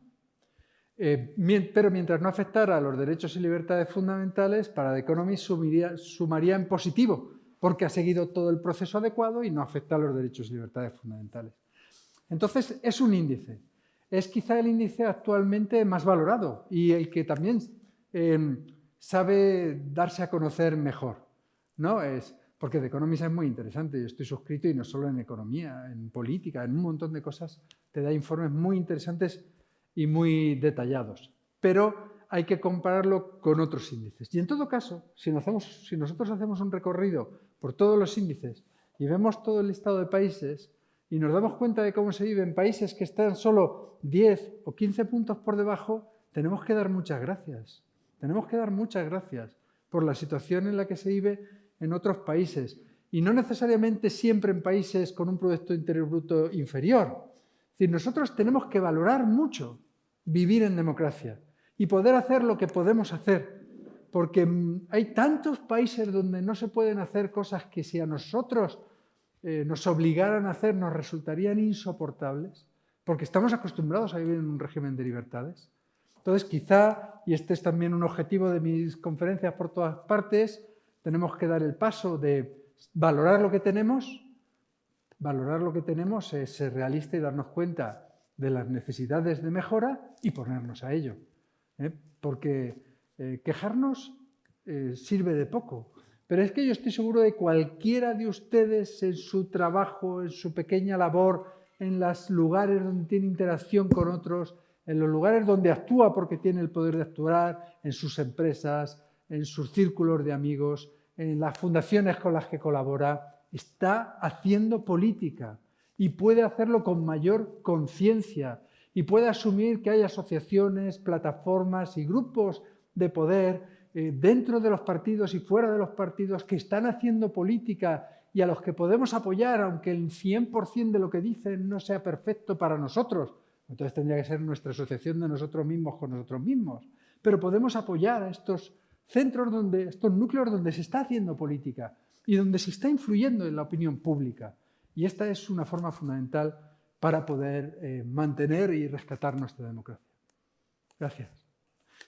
Eh, pero mientras no afectara a los derechos y libertades fundamentales, para The Economist sumaría, sumaría en positivo, porque ha seguido todo el proceso adecuado y no afecta a los derechos y libertades fundamentales. Entonces, es un índice. Es quizá el índice actualmente más valorado y el que también Em, sabe darse a conocer mejor. ¿no? Es, porque The Economist es muy interesante, yo estoy suscrito y no solo en economía, en política, en un montón de cosas, te da informes muy interesantes y muy detallados. Pero hay que compararlo con otros índices. Y en todo caso, si, si nosotros hacemos un recorrido por todos los índices y vemos todo el listado de países y nos damos cuenta de cómo se vive en países que están solo 10 o 15 puntos por debajo, tenemos que dar muchas gracias. Tenemos que dar muchas gracias por la situación en la que se vive en otros países y no necesariamente siempre en países con un Producto Interior Bruto inferior. Es decir, nosotros tenemos que valorar mucho vivir en democracia y poder hacer lo que podemos hacer, porque mm, hay tantos países donde no se pueden hacer cosas que si a nosotros eh, nos obligaran a hacer nos resultarían insoportables, porque estamos acostumbrados a vivir en un régimen de libertades. Entonces, quizá, y este es también un objetivo de mis conferencias por todas partes, tenemos que dar el paso de valorar lo que tenemos. Valorar lo que tenemos es ser realista y darnos cuenta de las necesidades de mejora y ponernos a ello. ¿eh? Porque eh, quejarnos eh, sirve de poco. Pero es que yo estoy seguro de cualquiera de ustedes en su trabajo, en su pequeña labor, en los lugares donde tiene interacción con otros, en los lugares donde actúa porque tiene el poder de actuar, en sus empresas, en sus círculos de amigos, en las fundaciones con las que colabora, está haciendo política y puede hacerlo con mayor conciencia y puede asumir que hay asociaciones, plataformas y grupos de poder eh, dentro de los partidos y fuera de los partidos que están haciendo política y a los que podemos apoyar, aunque el 100% de lo que dicen no sea perfecto para nosotros, entonces tendría que ser nuestra asociación de nosotros mismos con nosotros mismos. Pero podemos apoyar a estos centros, donde, estos núcleos donde se está haciendo política y donde se está influyendo en la opinión pública. Y esta es una forma fundamental para poder eh, mantener y rescatar nuestra democracia. Gracias.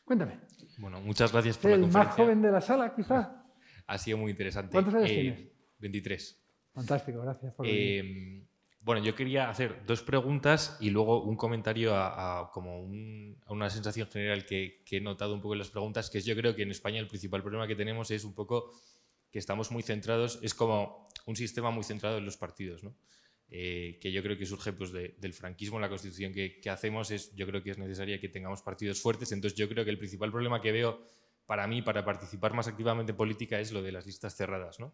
Cuéntame. Bueno, muchas gracias por la el conferencia. más joven de la sala, quizá. Ha sido muy interesante. ¿Cuántos años Eh, tienes? 23. Fantástico, gracias por venir. Eh, bueno, yo quería hacer dos preguntas y luego un comentario a, a como un- a una sensación general que, que he notado un poco en las preguntas, que es yo creo que en España el principal problema que tenemos es un poco que estamos muy centrados, es como un sistema muy centrado en los partidos, ¿no? Eh, que yo creo que surge pues, de- del franquismo, la constitución que, hacemos, es, yo creo que es necesaria que tengamos partidos fuertes, entonces yo creo que el principal problema que veo para mí, para participar más activamente en política, es lo de las listas cerradas, ¿no?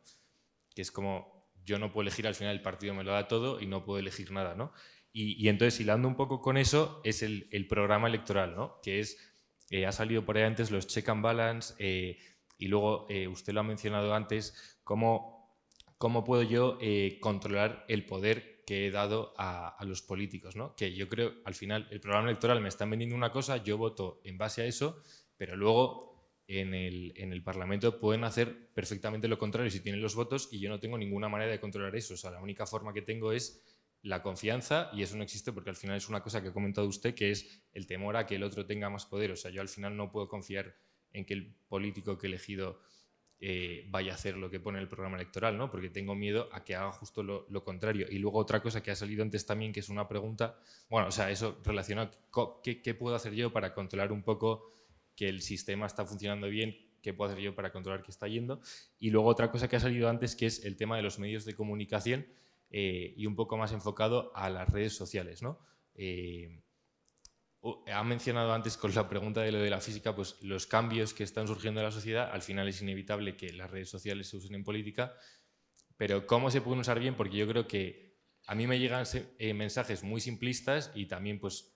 que es como yo no puedo elegir, al final el partido me lo da todo y no puedo elegir nada, ¿no? Y, entonces, hilando un poco con eso, es el, programa electoral. Que es, eh, ha salido por ahí antes los check and balance eh, y luego eh, usted lo ha mencionado antes, cómo, cómo puedo yo eh, controlar el poder que he dado a, los políticos. Que yo creo, al final, el programa electoral me están vendiendo una cosa, yo voto en base a eso, pero luego en el, en el Parlamento pueden hacer perfectamente lo contrario si tienen los votos y yo no tengo ninguna manera de controlar eso. O sea, la única forma que tengo es la confianza y eso no existe porque al final es una cosa que ha comentado usted que es el temor a que el otro tenga más poder. O sea, yo al final no puedo confiar en que el político que he elegido eh, vaya a hacer lo que pone el programa electoral, ¿no? Porque tengo miedo a que haga justo lo, contrario. Y luego otra cosa que ha salido antes también, que es una pregunta, bueno, o sea, eso relacionado, ¿qué, qué puedo hacer yo para controlar un poco que el sistema está funcionando bien, qué puedo hacer yo para controlar que está yendo. Y luego otra cosa que ha salido antes, que es el tema de los medios de comunicación eh, y un poco más enfocado a las redes sociales. ¿no? Eh, ha mencionado antes con la pregunta de lo de la física, pues los cambios que están surgiendo en la sociedad, al final es inevitable que las redes sociales se usen en política, pero ¿cómo se pueden usar bien? Porque yo creo que a mí me llegan eh, mensajes muy simplistas y también pues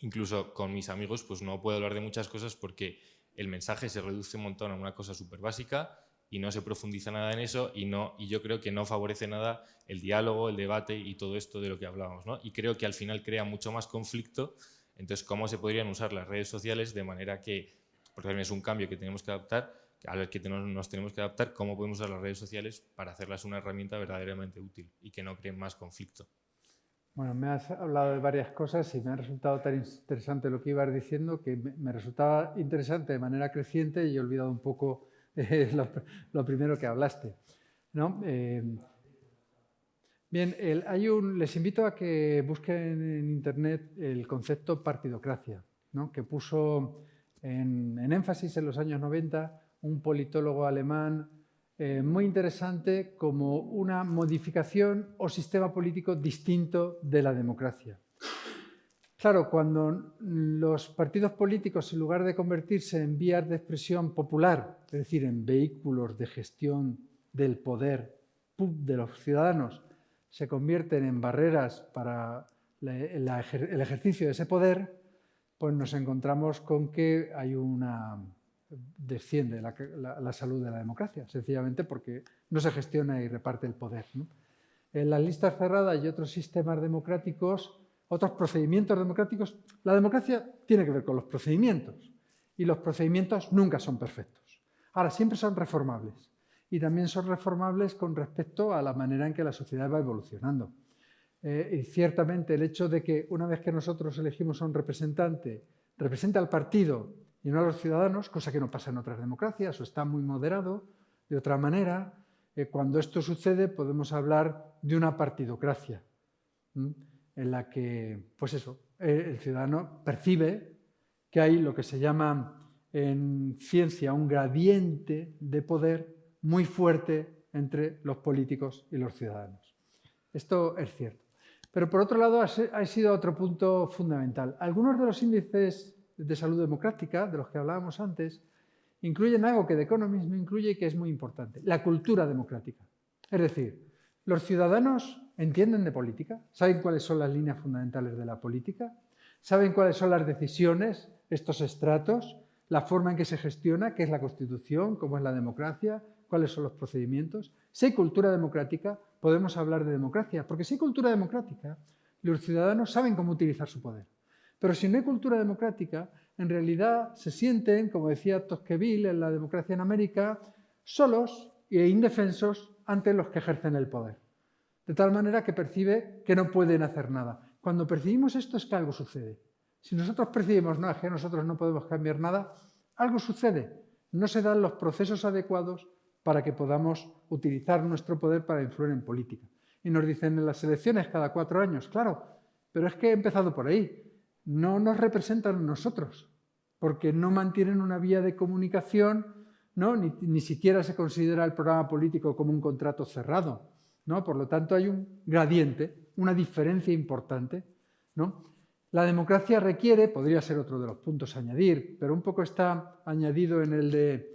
incluso con mis amigos pues no puedo hablar de muchas cosas porque el mensaje se reduce un montón a una cosa súper básica y no se profundiza nada en eso y, no, y yo creo que no favorece nada el diálogo, el debate y todo esto de lo que hablábamos. ¿no? Y creo que al final crea mucho más conflicto. Entonces, ¿cómo se podrían usar las redes sociales de manera que, porque también es un cambio que tenemos que adaptar, al que nos tenemos que adaptar, cómo podemos usar las redes sociales para hacerlas una herramienta verdaderamente útil y que no creen más conflicto? Bueno, me has hablado de varias cosas y me ha resultado tan interesante lo que ibas diciendo que me resultaba interesante de manera creciente y he olvidado un poco eh, lo, primero que hablaste. ¿no? Eh, bien, les invito a que busquen en Internet el concepto partidocracia, que puso en, énfasis en los años 90 un politólogo alemán eh, muy interesante como una modificación o sistema político distinto de la democracia. Claro, cuando los partidos políticos, en lugar de convertirse en vías de expresión popular, es decir, en vehículos de gestión del poder de los ciudadanos, se convierten en barreras para el ejercicio de ese poder, pues nos encontramos con que hay una desciende la, salud de la democracia, sencillamente porque no se gestiona y reparte el poder. En las listas cerradas y otros sistemas democráticos, otros procedimientos democráticos, la democracia tiene que ver con los procedimientos y los procedimientos nunca son perfectos. Ahora, siempre son reformables y también son reformables con respecto a la manera en que la sociedad va evolucionando. Eh, y ciertamente el hecho de que una vez que nosotros elegimos a un representante, represente al partido y no a los ciudadanos, cosa que no pasa en otras democracias, o está muy moderado. De otra manera, eh, cuando esto sucede podemos hablar de una partidocracia, en la que, pues eso, eh, el ciudadano percibe que hay lo que se llama en ciencia un gradiente de poder muy fuerte entre los políticos y los ciudadanos. Esto es cierto. Pero por otro lado, ha sido otro punto fundamental. Algunos de los índices de salud democrática, de los que hablábamos antes, incluyen algo que The Economist no incluye y que es muy importante, la cultura democrática. Es decir, los ciudadanos entienden de política, saben cuáles son las líneas fundamentales de la política, saben cuáles son las decisiones, estos estratos, la forma en que se gestiona, qué es la Constitución, cómo es la democracia, cuáles son los procedimientos. Si hay cultura democrática, podemos hablar de democracia, porque si hay cultura democrática, los ciudadanos saben cómo utilizar su poder. Pero si no hay cultura democrática, en realidad se sienten, como decía Tocqueville en la democracia en América, solos e indefensos ante los que ejercen el poder. De tal manera que percibe que no pueden hacer nada. Cuando percibimos esto es que algo sucede. Si nosotros percibimos, no, es que nosotros no podemos cambiar nada, algo sucede. No se dan los procesos adecuados para que podamos utilizar nuestro poder para influir en política. Y nos dicen en las elecciones cada cuatro años, claro, pero es que he empezado por ahí no nos representan nosotros, porque no mantienen una vía de comunicación, ¿no? ni, siquiera se considera el programa político como un contrato cerrado. ¿no? Por lo tanto, hay un gradiente, una diferencia importante. ¿no? La democracia requiere, podría ser otro de los puntos a añadir, pero un poco está añadido en el de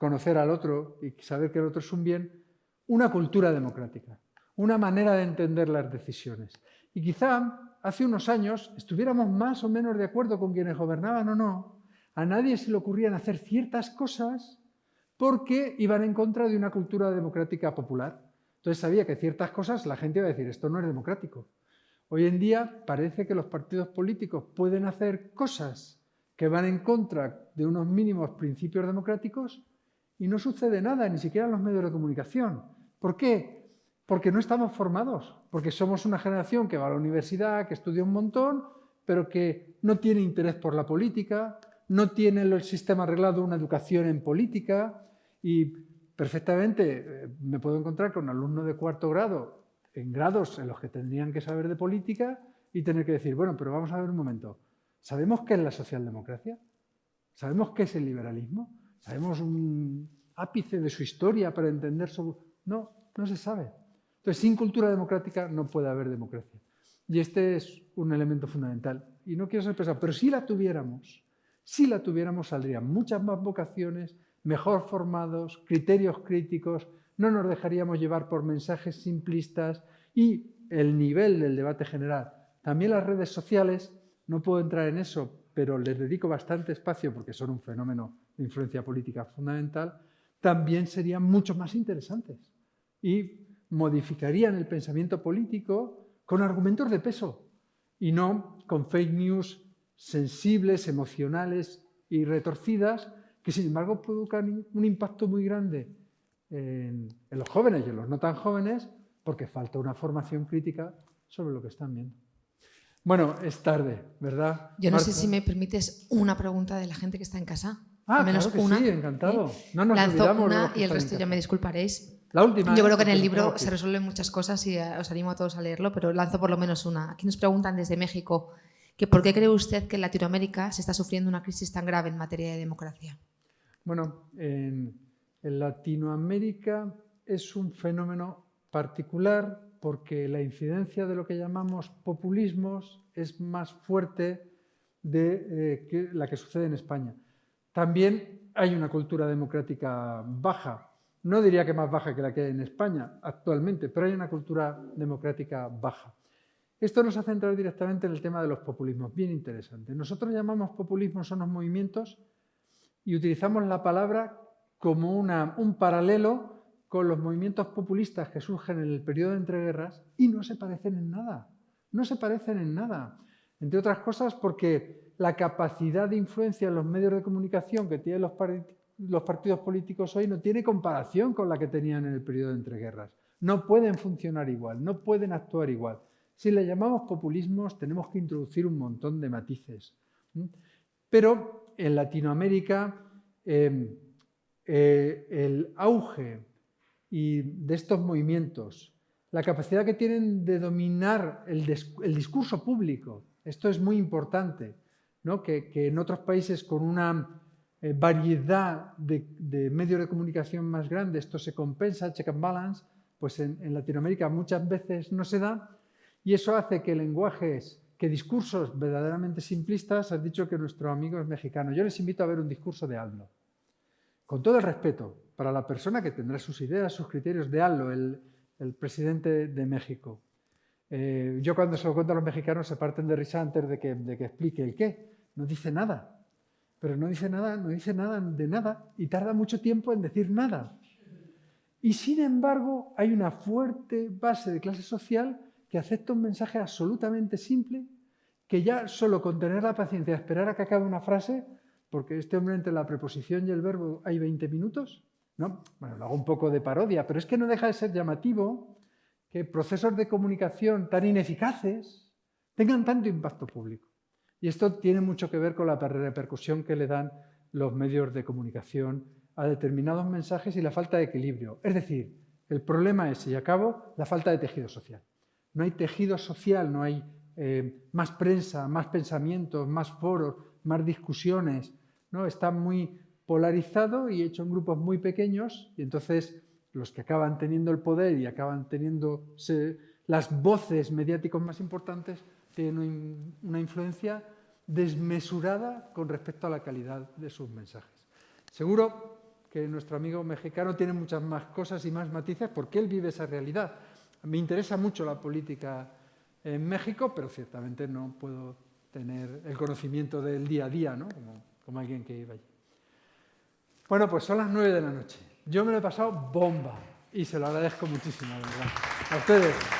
conocer al otro y saber que el otro es un bien, una cultura democrática, una manera de entender las decisiones. Y quizá hace unos años estuviéramos más o menos de acuerdo con quienes gobernaban o no, a nadie se le ocurrían hacer ciertas cosas porque iban en contra de una cultura democrática popular. Entonces sabía que ciertas cosas la gente iba a decir, esto no es democrático. Hoy en día parece que los partidos políticos pueden hacer cosas que van en contra de unos mínimos principios democráticos y no sucede nada, ni siquiera en los medios de comunicación. ¿Por qué? Porque no estamos formados, porque somos una generación que va a la universidad, que estudia un montón, pero que no tiene interés por la política, no tiene el sistema arreglado una educación en política y perfectamente eh, me puedo encontrar con alumnos de cuarto grado en grados en los que tendrían que saber de política y tener que decir, bueno, pero vamos a ver un momento, ¿sabemos qué es la socialdemocracia? ¿Sabemos qué es el liberalismo? ¿Sabemos un ápice de su historia para entender su...? No, no se sabe. Entonces, sin cultura democrática no puede haber democracia. Y este es un elemento fundamental. y no quiero ser pesado, pero si la tuviéramos, si la tuviéramos saldrían muchas más vocaciones, mejor formados, criterios críticos, no nos dejaríamos llevar por mensajes simplistas y el nivel del debate general. También las redes sociales, no puedo entrar en eso, pero les dedico bastante espacio porque son un fenómeno de influencia política fundamental, también serían mucho más interesantes y modificarían el pensamiento político con argumentos de peso y no con fake news sensibles, emocionales y retorcidas que sin embargo provocan un impacto muy grande en, en los jóvenes y en los no tan jóvenes porque falta una formación crítica sobre lo que están viendo. Bueno, es tarde, ¿verdad? Yo no sé Marta? si me permites una pregunta de la gente que está en casa. Ah, menos claro que una. sí, encantado. ¿eh? No nos Lanzo olvidamos una y el resto ya me disculparéis. La última, Yo creo que en el libro se resuelven muchas cosas y eh, os animo a todos a leerlo, pero lanzo por lo menos una. Aquí nos preguntan desde México que por qué cree usted que en Latinoamérica se está sufriendo una crisis tan grave en materia de democracia. Bueno, en, en Latinoamérica es un fenómeno particular porque la incidencia de lo que llamamos populismos es más fuerte de eh, que la que sucede en España. También hay una cultura democrática baja. No diría que más baja que la que hay en España actualmente, pero hay una cultura democrática baja. Esto nos hace entrar directamente en el tema de los populismos, bien interesante. Nosotros llamamos populismos a unos movimientos y utilizamos la palabra como una- un paralelo con los movimientos populistas que surgen en el periodo de entreguerras y no se parecen en nada. No se parecen en nada. Entre otras cosas porque la capacidad de influencia en los medios de comunicación que tienen los, par- los partidos políticos hoy no tiene comparación con la que tenían en el periodo de entreguerras. No pueden funcionar igual, no pueden actuar igual. Si le llamamos populismos tenemos que introducir un montón de matices. Pero en Latinoamérica eh, eh, el auge de estos movimientos, la capacidad que tienen de dominar el discurso público, esto es muy importante, ¿no? que, en otros países con una eh, variedad de, medios de comunicación más grande esto se compensa, check and balance, pues en, Latinoamérica muchas veces no se da y eso hace que lenguajes, que discursos verdaderamente simplistas, has dicho que nuestro amigo es mexicano, yo les invito a ver un discurso de Aldo, con todo el respeto para la persona que tendrá sus ideas, sus criterios de Aldo, el presidente de México. Eh, yo cuando se lo cuento a los mexicanos se parten de risa antes de que, explique el qué. No dice nada. Pero no dice nada, no dice nada de nada y tarda mucho tiempo en decir nada. Y sin embargo hay una fuerte base de clase social que acepta un mensaje absolutamente simple que ya solo con tener la paciencia de esperar a que acabe una frase, porque este hombre entre la preposición y el verbo hay 20 minutos, ¿no? Bueno, lo hago un poco de parodia, pero es que no deja de ser llamativo que procesos de comunicación tan ineficaces tengan tanto impacto público. Y esto tiene mucho que ver con la repercusión que le dan los medios de comunicación a determinados mensajes y la falta de equilibrio. Es decir, el problema es, y acabo, la falta de tejido social. No hay tejido social, no hay eh, más prensa, más pensamientos, más foros, más discusiones. ¿no? Está muy polarizado y hecho en grupos muy pequeños y entonces los que acaban teniendo el poder y acaban teniendo las voces mediáticos más importantes tienen un- una influencia desmesurada con respecto a la calidad de sus mensajes. Seguro que nuestro amigo mexicano tiene muchas más cosas y más matices porque él vive esa realidad. Me interesa mucho la política en México, pero ciertamente no puedo tener el conocimiento del día a día, ¿no? como, como alguien que iba allí. Bueno, pues son las nueve de la noche. Yo me lo he pasado bomba y se lo agradezco muchísimo, de verdad. A ustedes.